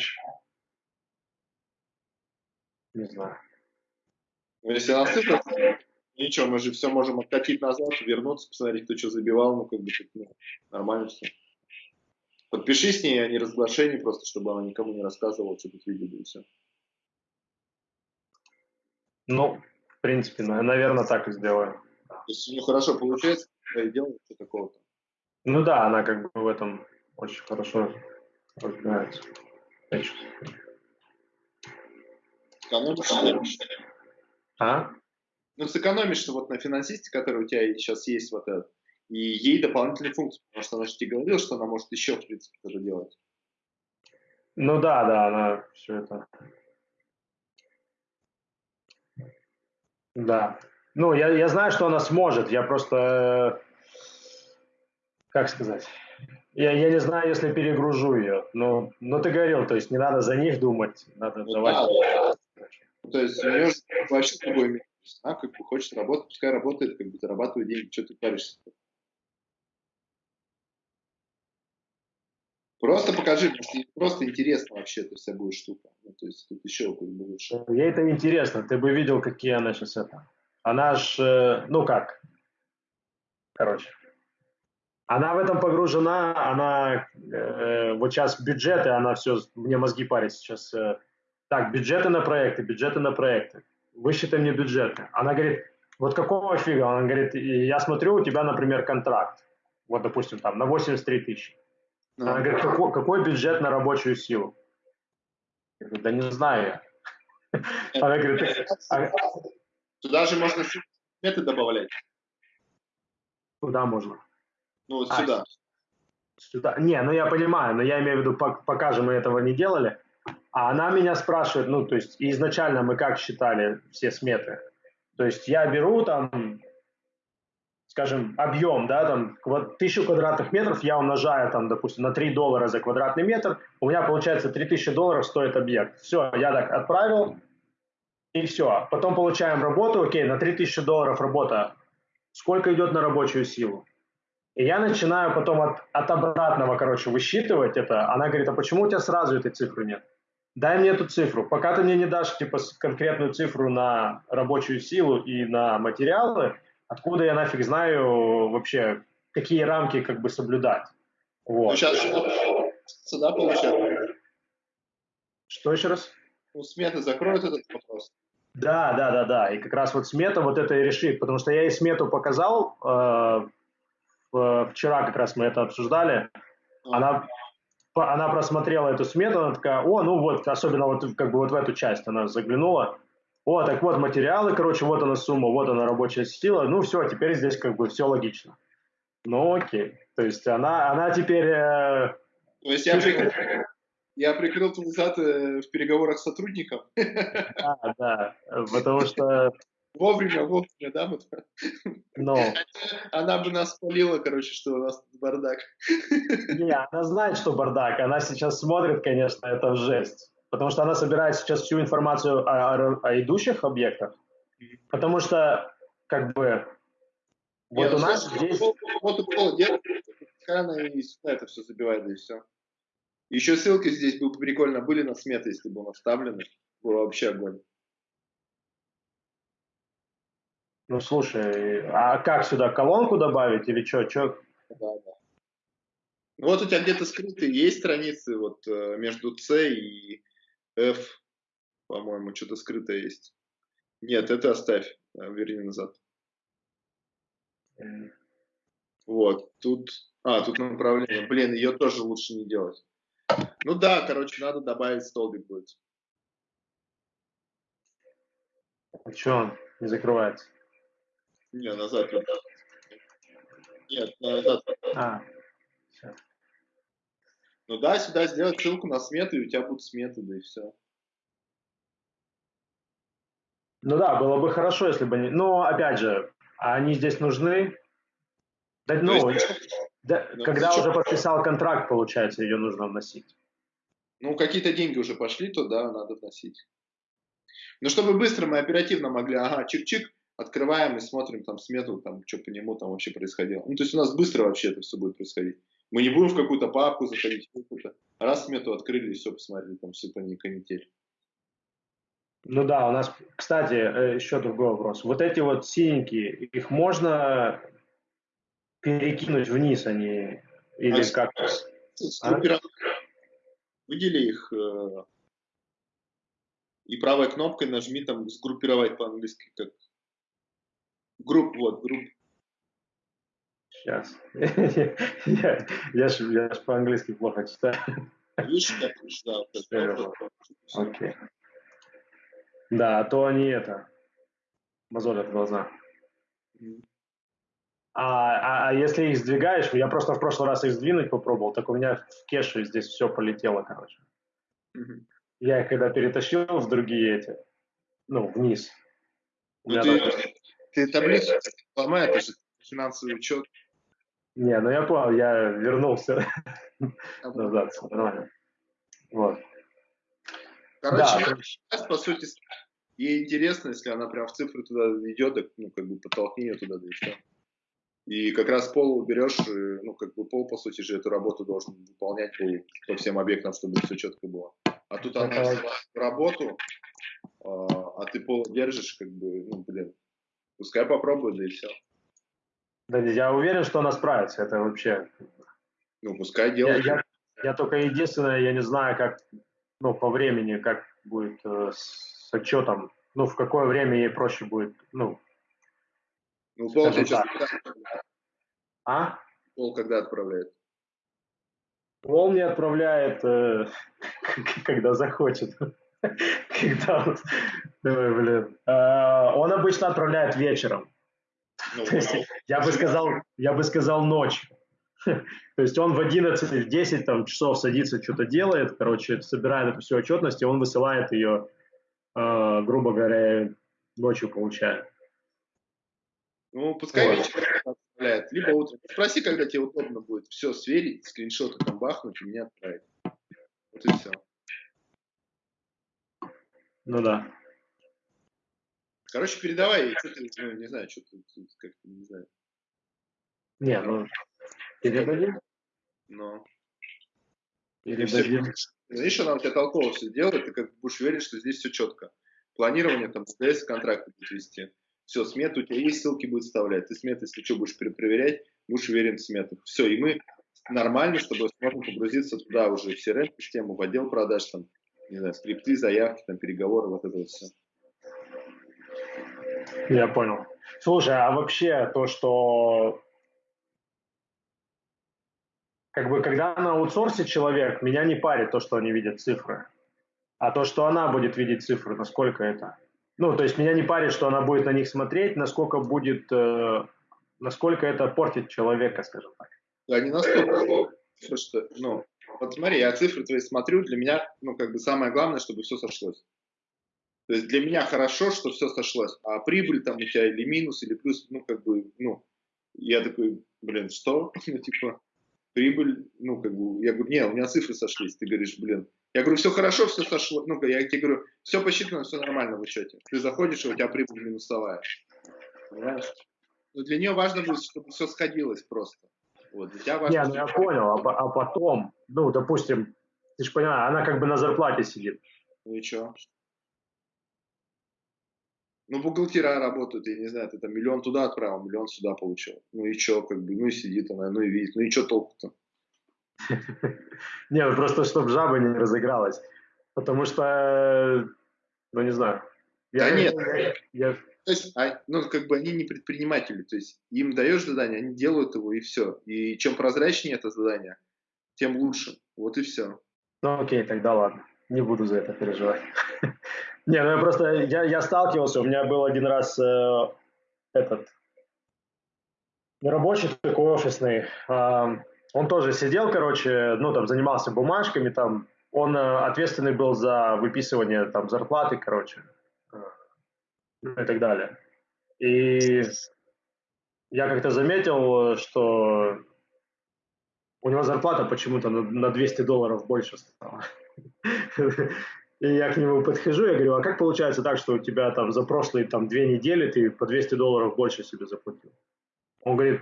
Не знаю. Ну, если она цифры, ничего, мы же все можем откатить назад, вернуться, посмотреть, кто что забивал, ну как бы ну, нормально все. Подпиши с ней, а не разглашение, просто чтобы она никому не рассказывала, что тут видели и все. Ну, в принципе, наверное, так и сделаю. То есть, ну, хорошо получается, и делаем что такого-то. Ну да, она как бы в этом очень хорошо разбирается. Сэкономишь? А? Ну, сэкономишь вот на финансисте, который у тебя сейчас есть вот этот, и ей дополнительные функции, потому что она же тебе говорила, что она может еще, в принципе, это делать. Ну да, да, она все это... Да. Ну, я, я знаю, что она сможет, я просто... Как сказать? Я, я не знаю, если перегружу ее. Но, но ты говорил, то есть не надо за них думать, надо ну, давать... Да, то есть у нее вообще другой мир. Она как бы хочет работать, пускай работает, как бы зарабатывает деньги, что ты паришься. Просто покажи, потому что просто интересно вообще эта вся будет штука. Ну, то есть тут еще как бы лучше. Ей это интересно. Ты бы видел, какие она сейчас это. Она ж, э, ну как, короче. Она в этом погружена, она э, вот сейчас бюджеты, она все, мне мозги парит сейчас. Э, так, бюджеты на проекты, бюджеты на проекты. Высчитай мне бюджеты. Она говорит, вот какого фига? Она говорит, я смотрю, у тебя, например, контракт. Вот, допустим, там на 83 тысячи. Она говорит, какой, какой бюджет на рабочую силу? Я говорю, да не знаю я. Она говорит, а Туда же можно сметы добавлять. Куда можно? Ну, вот а, сюда. Сюда. Не, ну я понимаю, но я имею в виду, пока же мы этого не делали. А она меня спрашивает, ну, то есть изначально мы как считали все сметы? То есть я беру там скажем, объем, да, там, тысячу квадратных метров я умножаю, там, допустим, на 3 доллара за квадратный метр, у меня получается 3000 долларов стоит объект. Все, я так отправил, и все. Потом получаем работу, окей, на 3000 долларов работа. Сколько идет на рабочую силу? И я начинаю потом от, от обратного, короче, высчитывать это. Она говорит, а почему у тебя сразу этой цифры нет? Дай мне эту цифру. Пока ты мне не дашь, типа, конкретную цифру на рабочую силу и на материалы, Откуда я нафиг знаю вообще, какие рамки как бы соблюдать? Вот. Ну, сейчас сюда получается. Что еще раз? Ну, смета закроет этот вопрос. Да, да, да, да. И как раз вот смета вот это и решит, потому что я ей смету показал, э, вчера как раз мы это обсуждали. Она, она просмотрела эту смету, она такая, о, ну вот, особенно вот как бы вот в эту часть она заглянула, о, так вот материалы, короче, вот она сумма, вот она рабочая сила. Ну все, теперь здесь как бы все логично. Ну окей. То есть она, она теперь... Э, То есть я прикрыл, я прикрыл твой зад э, в переговорах с сотрудником? Да, да, потому что... Вовремя, вовремя, да? Вот. Но. Она бы нас спалила, короче, что у нас бардак. Не, она знает, что бардак. Она сейчас смотрит, конечно, это жесть потому что она собирает сейчас всю информацию о, о, о идущих объектах, потому что как бы вот Нет, у нас здесь... Вот у Пола делает, она и сюда это все забивает, и все. Еще ссылки здесь бы прикольно были на сметы, если бы у нас вставлены. Было вообще огонь. Ну слушай, а как сюда колонку добавить или что? что? Да, да. Ну, вот у тебя где-то скрытые есть страницы вот э, между C и F, по-моему, что-то скрытое есть. Нет, это оставь, э, верни назад. Вот, тут... А, тут направление. Блин, ее тоже лучше не делать. Ну да, короче, надо добавить столбик будет. А что он не закрывается? Не, назад. Нет, назад. А, ну да, сюда сделать ссылку на смету, и у тебя будут сметы, да и все. Ну да, было бы хорошо, если бы они... Но, опять же, они здесь нужны. Да, ну, есть, да, ну, когда уже подписал контракт, получается, ее нужно вносить. Ну, какие-то деньги уже пошли, то да, надо вносить. Но чтобы быстро мы оперативно могли, ага, чик-чик, открываем и смотрим там смету, там, что по нему там вообще происходило. Ну, то есть у нас быстро вообще это все будет происходить. Мы не будем в какую-то папку заходить, раз смету открыли и все, посмотрели, там все по ней канитель. Ну да, у нас, кстати, э, еще другой вопрос. Вот эти вот синенькие, их можно перекинуть вниз, они или а как? А? Выдели их э, и правой кнопкой нажми там сгруппировать по-английски как групп, вот, групп. Сейчас. я, я, ж, я ж по-английски плохо читаю. Видишь, как да. Окей. Да, а то они это, мозолят глаза. А, а, а если их сдвигаешь, я просто в прошлый раз их сдвинуть попробовал, так у меня в кеше здесь все полетело, короче. Mm-hmm. Я их когда перетащил в другие эти, ну, вниз. Ну, ты, там... ты таблицу ломай, это же финансовый учет. Не, ну я понял, я вернулся назад, нормально. Вот. Короче, да. сейчас, по сути, ей интересно, если она прям в цифры туда идет, ну, как бы потолкни ее туда, да и все. И как раз пол берешь, ну, как бы пол, по сути же, эту работу должен выполнять по, по всем объектам, чтобы все четко было. А тут она взяла работу, а, а ты пол держишь, как бы, ну, блин, пускай попробует, да и все. Да, я уверен, что она справится, это вообще... Ну, пускай делает. Я, я, я только единственное, я не знаю, как, ну, по времени, как будет э, с отчетом, ну, в какое время ей проще будет, ну, ну, Пол сейчас А? Пол когда отправляет? Пол мне отправляет, э, когда захочет. когда. Давай, блин. Э, он обычно отправляет вечером. Ну, есть, я бы сказал, я бы сказал ночью. То есть он в 11, в 10 там, часов садится, что-то делает, короче, собирает эту всю отчетность, и он высылает ее, э, грубо говоря, ночью получает. Ну, пускай вот. вечером отправляет, либо утром. Спроси, когда тебе удобно будет все сверить, скриншоты там бахнуть и мне отправить. Вот и все. Ну да. Короче, передавай, что ты, ну, не знаю, что ты, как-то, не знаю. Не, ну, передадим. Ну. Передадим. Видишь, она у тебя толково все делает, ты как будешь верить, что здесь все четко. Планирование, там, СТС контракты будет вести. Все, смету у тебя есть, ссылки будет вставлять. Ты сметы, если что, будешь перепроверять, будешь уверен в сметах. Все, и мы нормально с тобой сможем погрузиться туда уже в CRM-систему, в отдел продаж, там, не знаю, скрипты, заявки, там, переговоры, вот это вот все. Я понял. Слушай, а вообще то, что как бы когда на аутсорсе человек, меня не парит то, что они видят цифры, а то, что она будет видеть цифры, насколько это ну, то есть меня не парит, что она будет на них смотреть, насколько будет, э, насколько это портит человека, скажем так. Да, не настолько. Что, ну, вот смотри, я цифры твои смотрю, для меня, ну, как бы самое главное, чтобы все сошлось. То есть для меня хорошо, что все сошлось, а прибыль там у тебя или минус, или плюс, ну, как бы, ну, я такой, блин, что? Ну, типа, прибыль, ну, как бы, я говорю, не, у меня цифры сошлись. Ты говоришь, блин, я говорю, все хорошо, все сошло. Ну, я тебе говорю, все посчитано, все нормально в учете. Ты заходишь, и у тебя прибыль минусовая. Понимаешь? Но для нее важно будет, чтобы все сходилось просто. Вот, тебя важно, Не, ну я понял, а, а потом, ну, допустим, ты же понимаешь, она как бы на зарплате сидит. Ну и что? Ну, бухгалтера работают, я не знаю, ты там миллион туда отправил, миллион сюда получил. Ну и что, как бы, ну и сидит она, ну и видит, ну и что толку-то? Не, ну просто чтобы жаба не разыгралась. Потому что, ну не знаю. Да нет. Я... То есть, а, ну, как бы они не предприниматели, то есть им даешь задание, они делают его и все. И чем прозрачнее это задание, тем лучше. Вот и все. Ну окей, тогда ладно. Не буду за это переживать. Не, ну я просто, я, я сталкивался, у меня был один раз э, этот, рабочий такой офисный, э, он тоже сидел, короче, ну, там, занимался бумажками, там, он э, ответственный был за выписывание, там, зарплаты, короче. Ну и так далее. И я как-то заметил, что у него зарплата почему-то на 200 долларов больше стала. И я к нему подхожу, я говорю, а как получается так, что у тебя там за прошлые там две недели ты по 200 долларов больше себе заплатил? Он говорит,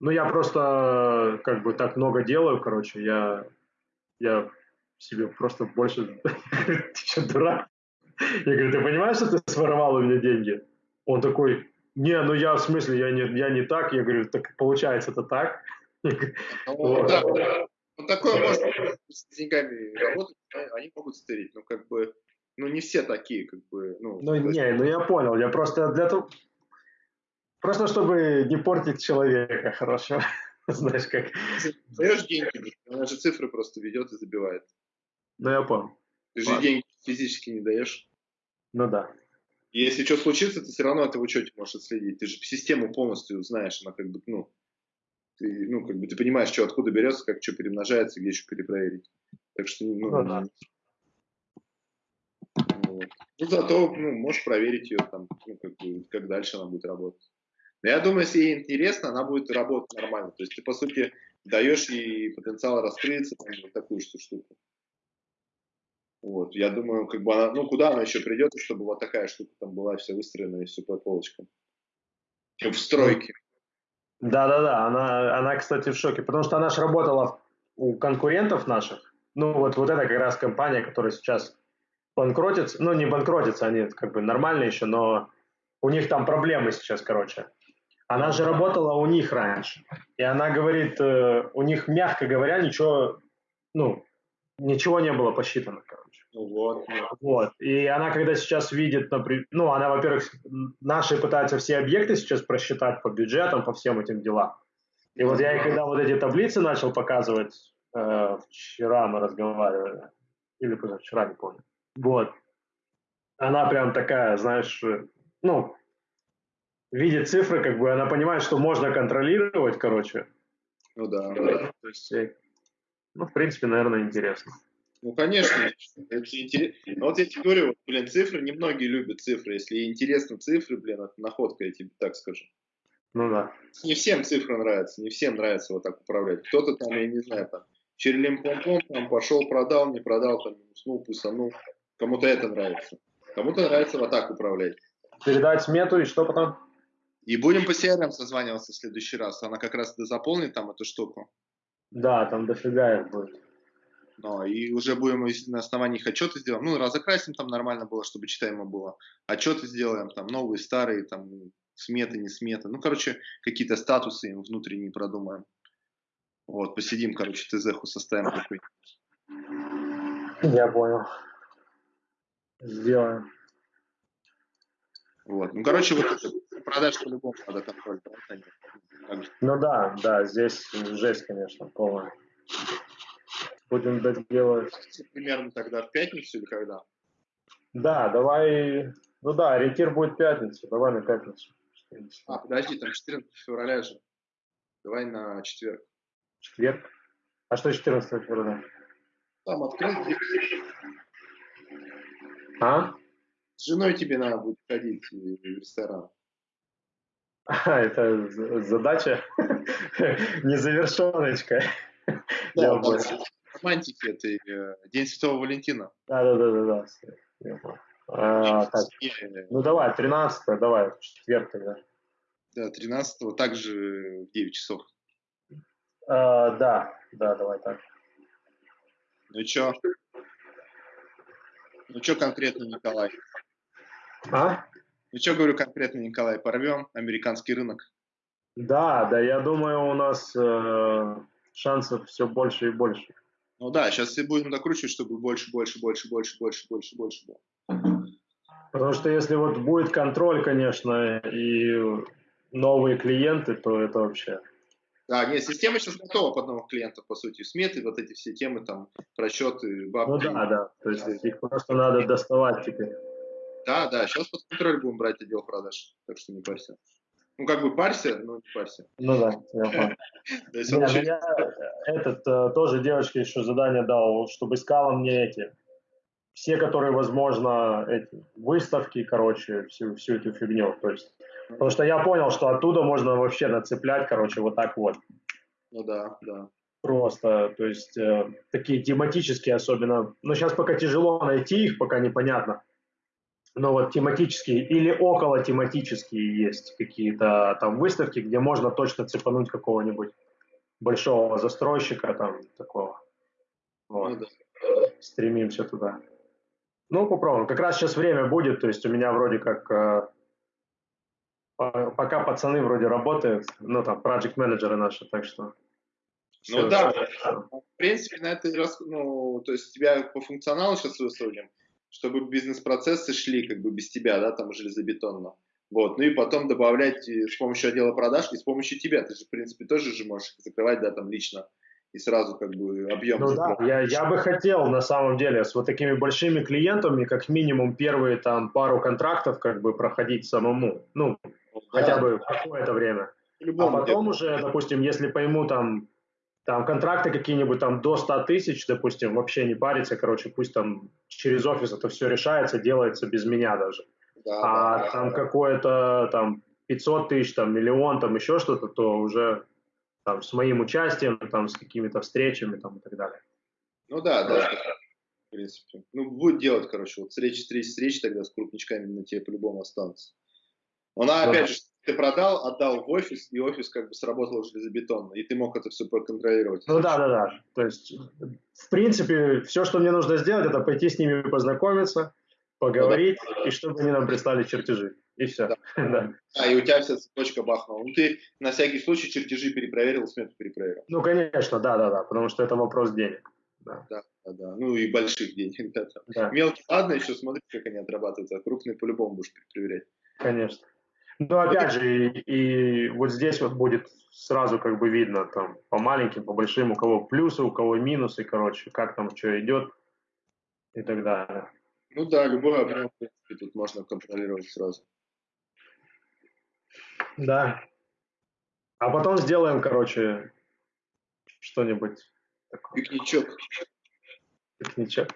ну я просто как бы так много делаю, короче, я, я себе просто больше... Ты что, дурак? Я говорю, ты понимаешь, что ты своровал у меня деньги? Он такой, не, ну я в смысле, я не, я не так. Я говорю, так получается это так. Ну, да, ну, такое может с деньгами работать, они могут стырить, но как бы, ну, не все такие, как бы, ну... Ну, не, ну я понял, я просто для того... Просто чтобы не портить человека хорошо. Знаешь, как... Даешь деньги, она же цифры просто ведет и забивает. Ну, я понял. Ты же деньги физически не даешь. Ну да. если что случится, ты все равно это в учете можешь отследить. Ты же систему полностью знаешь, она как бы, ну, ты, ну, как бы ты понимаешь, что откуда берется, как что перемножается, где еще перепроверить. Так что, ну, ну, да. вот. ну зато, ну, можешь проверить ее там, ну, как, бы, как дальше она будет работать. Но я думаю, если ей интересно, она будет работать нормально. То есть ты, по сути, даешь ей потенциал раскрыться, там, вот такую штуку. Вот, я думаю, как бы она, ну, куда она еще придет, чтобы вот такая штука там была вся выстроена и все по полочкам. В стройке. Да-да-да, она, она, кстати, в шоке, потому что она же работала у конкурентов наших. Ну, вот, вот это как раз компания, которая сейчас банкротится. Ну, не банкротится, они как бы нормальные еще, но у них там проблемы сейчас, короче. Она же работала у них раньше. И она говорит, э, у них, мягко говоря, ничего, ну, ничего не было посчитано, короче. Ну вот. Вот. И она, когда сейчас видит, например, ну, она, во-первых, наши пытаются все объекты сейчас просчитать по бюджетам, по всем этим делам. И вот я, когда вот эти таблицы начал показывать, э, вчера мы разговаривали, или позавчера, не помню. Вот. Она прям такая, знаешь, ну, видит цифры, как бы она понимает, что можно контролировать, короче. Ну да. То есть ну, в принципе, наверное, интересно. Ну, конечно, это интересно. Но вот я тебе говорю, вот, блин, цифры, немногие любят цифры. Если интересны цифры, блин, это находка, я тебе так скажу. Ну да. Не всем цифры нравятся, не всем нравится вот так управлять. Кто-то там, я не знаю, там, черелим пом пом там пошел, продал, не продал, там, уснул, пусанул. Кому-то это нравится. Кому-то нравится вот так управлять. Передать смету и что потом? И будем по CRM созваниваться в следующий раз. Она как раз заполнит там эту штуку. Да, там дофига их будет. Ну, и уже будем на основании их отчеты сделаем. Ну, разокрасим там нормально было, чтобы читаемо было. Отчеты сделаем, там новые, старые, там сметы, не сметы. Ну, короче, какие-то статусы им внутренние продумаем. Вот, посидим, короче, ТЗХу составим такой. Я понял. Сделаем. Вот. Ну, короче, вот это, продаж по-любому надо контроль? Ну да, да, здесь жесть, конечно, полная. Будем делать. Примерно тогда в пятницу или когда? Да, давай. Ну да, ориентир будет пятница. Давай на пятницу. А, подожди, там 14 февраля же. Давай на четверг. Четверг? А что 14 февраля? Там открыть. А? С женой тебе надо будет ходить в ресторан. А, это задача незавершеночка. Да, романтики, это э, День Святого Валентина. Да, да, да, да, да. А, так. Ну давай, 13 давай, четверг тогда. Да, 13 также в 9 часов. А, да, да, давай так. Ну чё? Ну чё конкретно, Николай? А? Ну что говорю конкретно, Николай, порвем американский рынок? Да, да, я думаю, у нас э, шансов все больше и больше. Ну да, сейчас все будем докручивать, чтобы больше, больше, больше, больше, больше, больше, больше было. Потому что если вот будет контроль, конечно, и новые клиенты, то это вообще... Да, нет, система сейчас готова под новых клиентов, по сути, сметы, вот эти все темы, там, расчеты, бабки. Ну да, да, то есть их просто надо доставать теперь. Да, да, сейчас под контроль будем брать отдел продаж, так что не парься. Ну, как бы парься, но не парься. Ну да, я понял. Ну я этот э, тоже девочке еще задание дал, чтобы искала мне эти все, которые возможно, эти выставки, короче, всю, всю эту фигню. То есть, потому что я понял, что оттуда можно вообще нацеплять, короче, вот так вот. Ну да, да. Просто, то есть, э, такие тематические особенно. Но сейчас пока тяжело найти их, пока непонятно. Но вот тематические или около тематические есть какие-то там выставки, где можно точно цепануть какого-нибудь большого застройщика там такого. Вот. Ну, да. Стремимся туда. Ну, попробуем. Как раз сейчас время будет, то есть у меня вроде как э, пока пацаны вроде работают, ну там, проект менеджеры наши, так что. Ну все, да, все. в принципе, на это, ну, то есть тебя по функционалу сейчас выстроим, чтобы бизнес-процессы шли как бы без тебя, да, там железобетонно. Вот, ну и потом добавлять э, с помощью отдела продаж и с помощью тебя. Ты же, в принципе, тоже же можешь закрывать, да, там лично и сразу как бы объем. Ну да, я, я бы хотел на самом деле с вот такими большими клиентами как минимум первые там пару контрактов как бы проходить самому, ну, да. хотя бы какое-то время. А потом уже, допустим, если пойму там там контракты какие-нибудь там до 100 тысяч, допустим, вообще не париться, короче, пусть там через офис это все решается, делается без меня даже. Да, а да, там да. какое-то там 500 тысяч, там миллион, там еще что-то, то уже там, с моим участием, там, с какими-то встречами там, и так далее. Ну да, да, в принципе. Ну, будет делать, короче, вот встречи, встречи, встречи тогда с крупничками на тебе по-любому останутся. Она, ну, опять же, ты продал, отдал в офис, и офис как бы сработал железобетонно, и ты мог это все проконтролировать. Ну да, да, да. То есть, в принципе, все, что мне нужно сделать, это пойти с ними познакомиться, поговорить, ну, да. и чтобы они нам прислали чертежи и все. Да. да. А, и у тебя вся цепочка бахнула. Ну, ты на всякий случай чертежи перепроверил, смету перепроверил. Ну, конечно, да, да, да, потому что это вопрос денег. Да. да, да, да. Ну и больших денег. Да, да. Мелкие, ладно, еще смотри, как они отрабатывают, а крупные по-любому будешь проверять. Конечно. Ну, опять же, и, и вот здесь вот будет сразу как бы видно там по маленьким, по большим, у кого плюсы, у кого минусы, короче, как там что идет и так далее. Ну да, любой объем, в принципе, тут можно контролировать сразу. Да. А потом сделаем, короче, что-нибудь такое. Пикничок. Пикничок.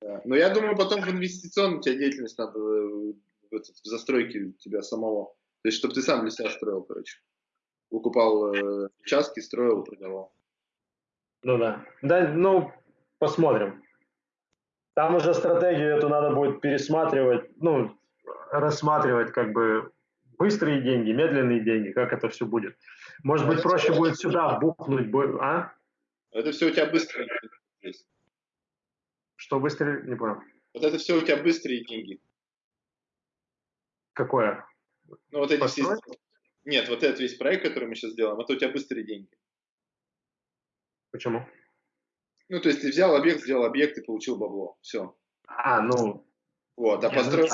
Да. Но я думаю, потом в инвестиционную тебя деятельность надо э, этот, в застройке тебя самого. То есть, чтобы ты сам для себя строил, короче. Выкупал э, участки, строил, продавал. Ну да. Да, ну, посмотрим. Там уже стратегию эту надо будет пересматривать, ну, рассматривать как бы быстрые деньги, медленные деньги, как это все будет. Может быть, проще будет сюда бухнуть, а? Это все у тебя быстрые деньги. Что быстрее? Не понял. Вот это все у тебя быстрые деньги. Какое? Ну, вот эти все... Нет, вот этот весь проект, который мы сейчас делаем, это у тебя быстрые деньги. Почему? Ну, то есть ты взял объект, сделал объект и получил бабло. Все. А, ну... Вот, а построил,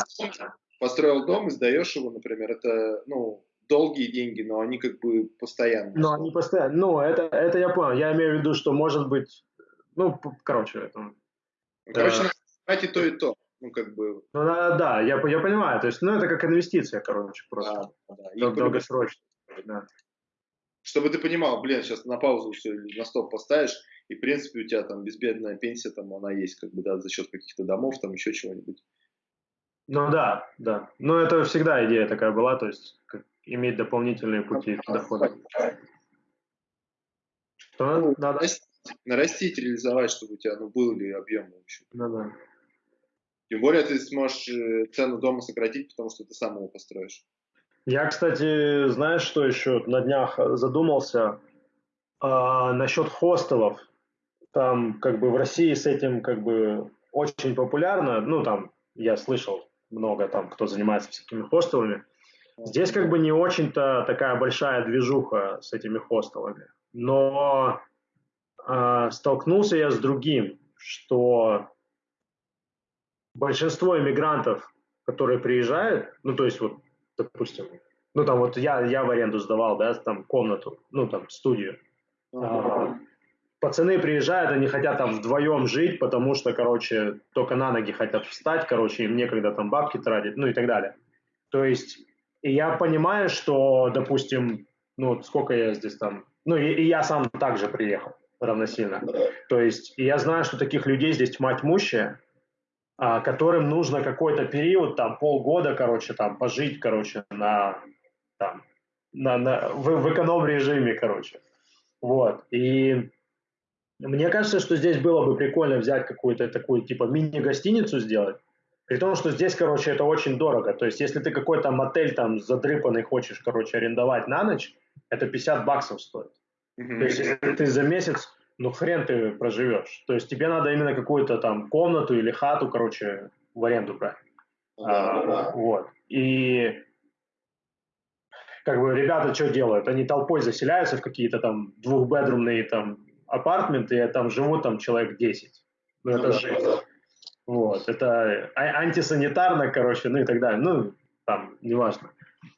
построил дом и сдаешь его, например, это, ну, долгие деньги, но они как бы постоянные. Ну, они постоянно. Ну, это, это я понял. Я имею в виду, что может быть, ну, короче, это... Ну, короче, э... и то, и то. Ну, как бы... Ну, да, да, я, я понимаю. То есть, ну, это как инвестиция, короче, просто. Да, да. Долгосрочно. Да. Чтобы ты понимал, блин, сейчас на паузу все на стоп поставишь, и, в принципе, у тебя там безбедная пенсия, там она есть, как бы, да, за счет каких-то домов, там еще чего-нибудь. Ну да, да. Но это всегда идея такая была, то есть как, иметь дополнительные пути дохода. Что ну, надо? Нарастить, реализовать, чтобы у тебя ну, был ли объем в общем. Ну да. Тем более ты сможешь э, цену дома сократить, потому что ты сам его построишь. Я, кстати, знаешь, что еще на днях задумался а, насчет хостелов. Там как бы в России с этим как бы очень популярно. Ну там я слышал много там, кто занимается всякими хостелами. Здесь как бы не очень-то такая большая движуха с этими хостелами. Но э, столкнулся я с другим, что большинство иммигрантов, которые приезжают, ну то есть вот, допустим, ну там вот я, я в аренду сдавал, да, там комнату, ну там студию. Uh-huh пацаны приезжают, они хотят там вдвоем жить, потому что, короче, только на ноги хотят встать, короче, им некогда там бабки тратить, ну и так далее. То есть, и я понимаю, что, допустим, ну, сколько я здесь там, ну, и, и я сам также приехал равносильно. То есть, и я знаю, что таких людей здесь тьма тьмущая, а, которым нужно какой-то период, там полгода, короче, там пожить, короче, на, там, на, на, в, в эконом-режиме, короче. Вот. И мне кажется, что здесь было бы прикольно взять какую-то такую, типа, мини-гостиницу сделать, при том, что здесь, короче, это очень дорого. То есть, если ты какой-то мотель там задрыпанный хочешь, короче, арендовать на ночь, это 50 баксов стоит. Mm-hmm. То есть, если ты за месяц, ну хрен ты проживешь. То есть, тебе надо именно какую-то там комнату или хату, короче, в аренду брать. Mm-hmm. А, вот. И как бы ребята что делают? Они толпой заселяются в какие-то там двухбедрумные там апартменты, и там живут там человек 10. Ну, это mm-hmm. жизнь. Вот, это а, антисанитарно, короче, ну и так далее. Ну, там, неважно.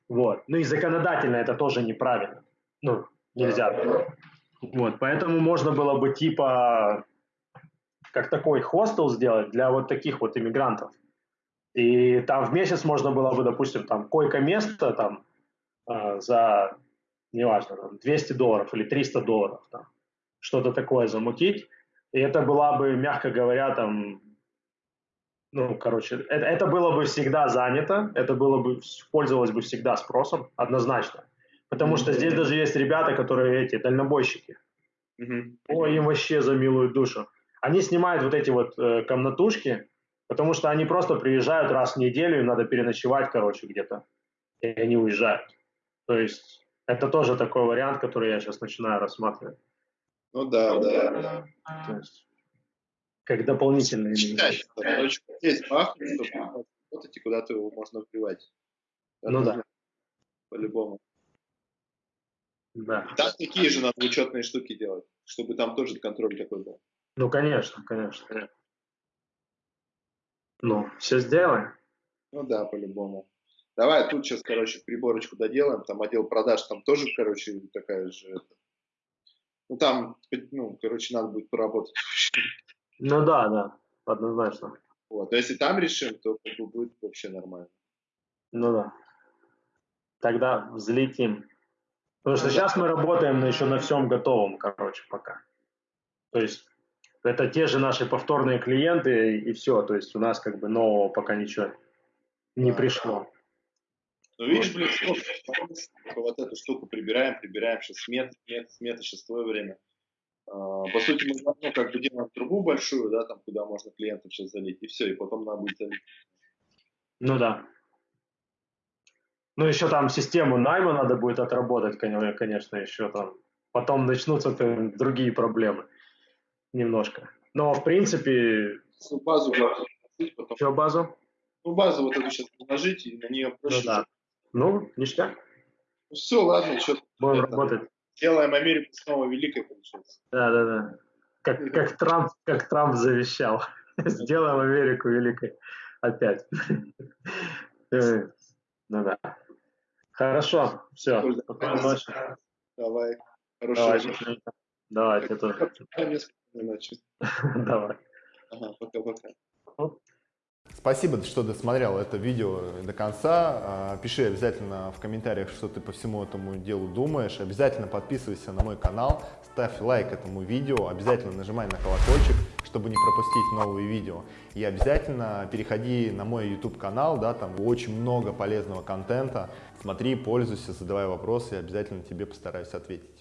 Вот. Ну и законодательно это тоже неправильно. Ну, нельзя. Вот, поэтому можно было бы типа как такой хостел сделать для вот таких вот иммигрантов. И там в месяц можно было бы, допустим, там койко-место там э, за, неважно, там, 200 долларов или 300 долларов, там, что-то такое замутить. И это была бы, мягко говоря, там ну, короче, это, это было бы всегда занято, это было бы, пользовалось бы всегда спросом, однозначно. Потому что здесь даже есть ребята, которые эти, дальнобойщики. Mm-hmm. Ой, им вообще за милую душу. Они снимают вот эти вот э, комнатушки, потому что они просто приезжают раз в неделю, им надо переночевать, короче, где-то. И они уезжают. То есть это тоже такой вариант, который я сейчас начинаю рассматривать. Ну да, да. То есть, как дополнительный элемент. Короче, есть махнуть, чтобы работать и куда-то его можно вбивать. ну да. По-любому. Да. Так такие же надо учетные штуки делать, чтобы там тоже контроль такой был. Ну, конечно, конечно. Ну, все сделаем. Ну да, по-любому. Давай тут сейчас, короче, приборочку доделаем. Там отдел продаж, там тоже, короче, такая же. Ну там, ну, короче, надо будет поработать. Ну да, да, однозначно. Вот. Но если там решим, то как бы будет вообще нормально. Ну да. Тогда взлетим. Потому что сейчас мы работаем еще на всем готовом, короче, пока. То есть это те же наши повторные клиенты и все. То есть у нас как бы нового пока ничего не пришло. Ну, видишь, блин, вот эту штуку прибираем, прибираем, сейчас смет, смет, смета, сейчас твое время. А, по сути, мы ну, как бы делаем трубу большую, да, там, куда можно клиентов сейчас залить, и все, и потом надо будет залить. Ну да. Ну, еще там систему найма надо будет отработать, конечно, еще там. Потом начнутся там другие проблемы немножко. Но, в принципе... Ну, базу потом. Что базу? Ну, базу вот эту сейчас положить, и на нее проще. Ну, да. ну ништяк. Ну, все, ладно, что Будем работать. Делаем Америку снова великой, получается. Да, да, да. Как, как, Трамп, как Трамп завещал. Сделаем Америку великой опять. Э, ну да. Хорошо, все. Давай. Давай, Давай, ты тоже. Давай. Ага, пока-пока. Спасибо, что досмотрел это видео до конца. А, пиши обязательно в комментариях, что ты по всему этому делу думаешь. Обязательно подписывайся на мой канал, ставь лайк этому видео, обязательно нажимай на колокольчик, чтобы не пропустить новые видео. И обязательно переходи на мой YouTube канал, да, там очень много полезного контента. Смотри, пользуйся, задавай вопросы, и обязательно тебе постараюсь ответить.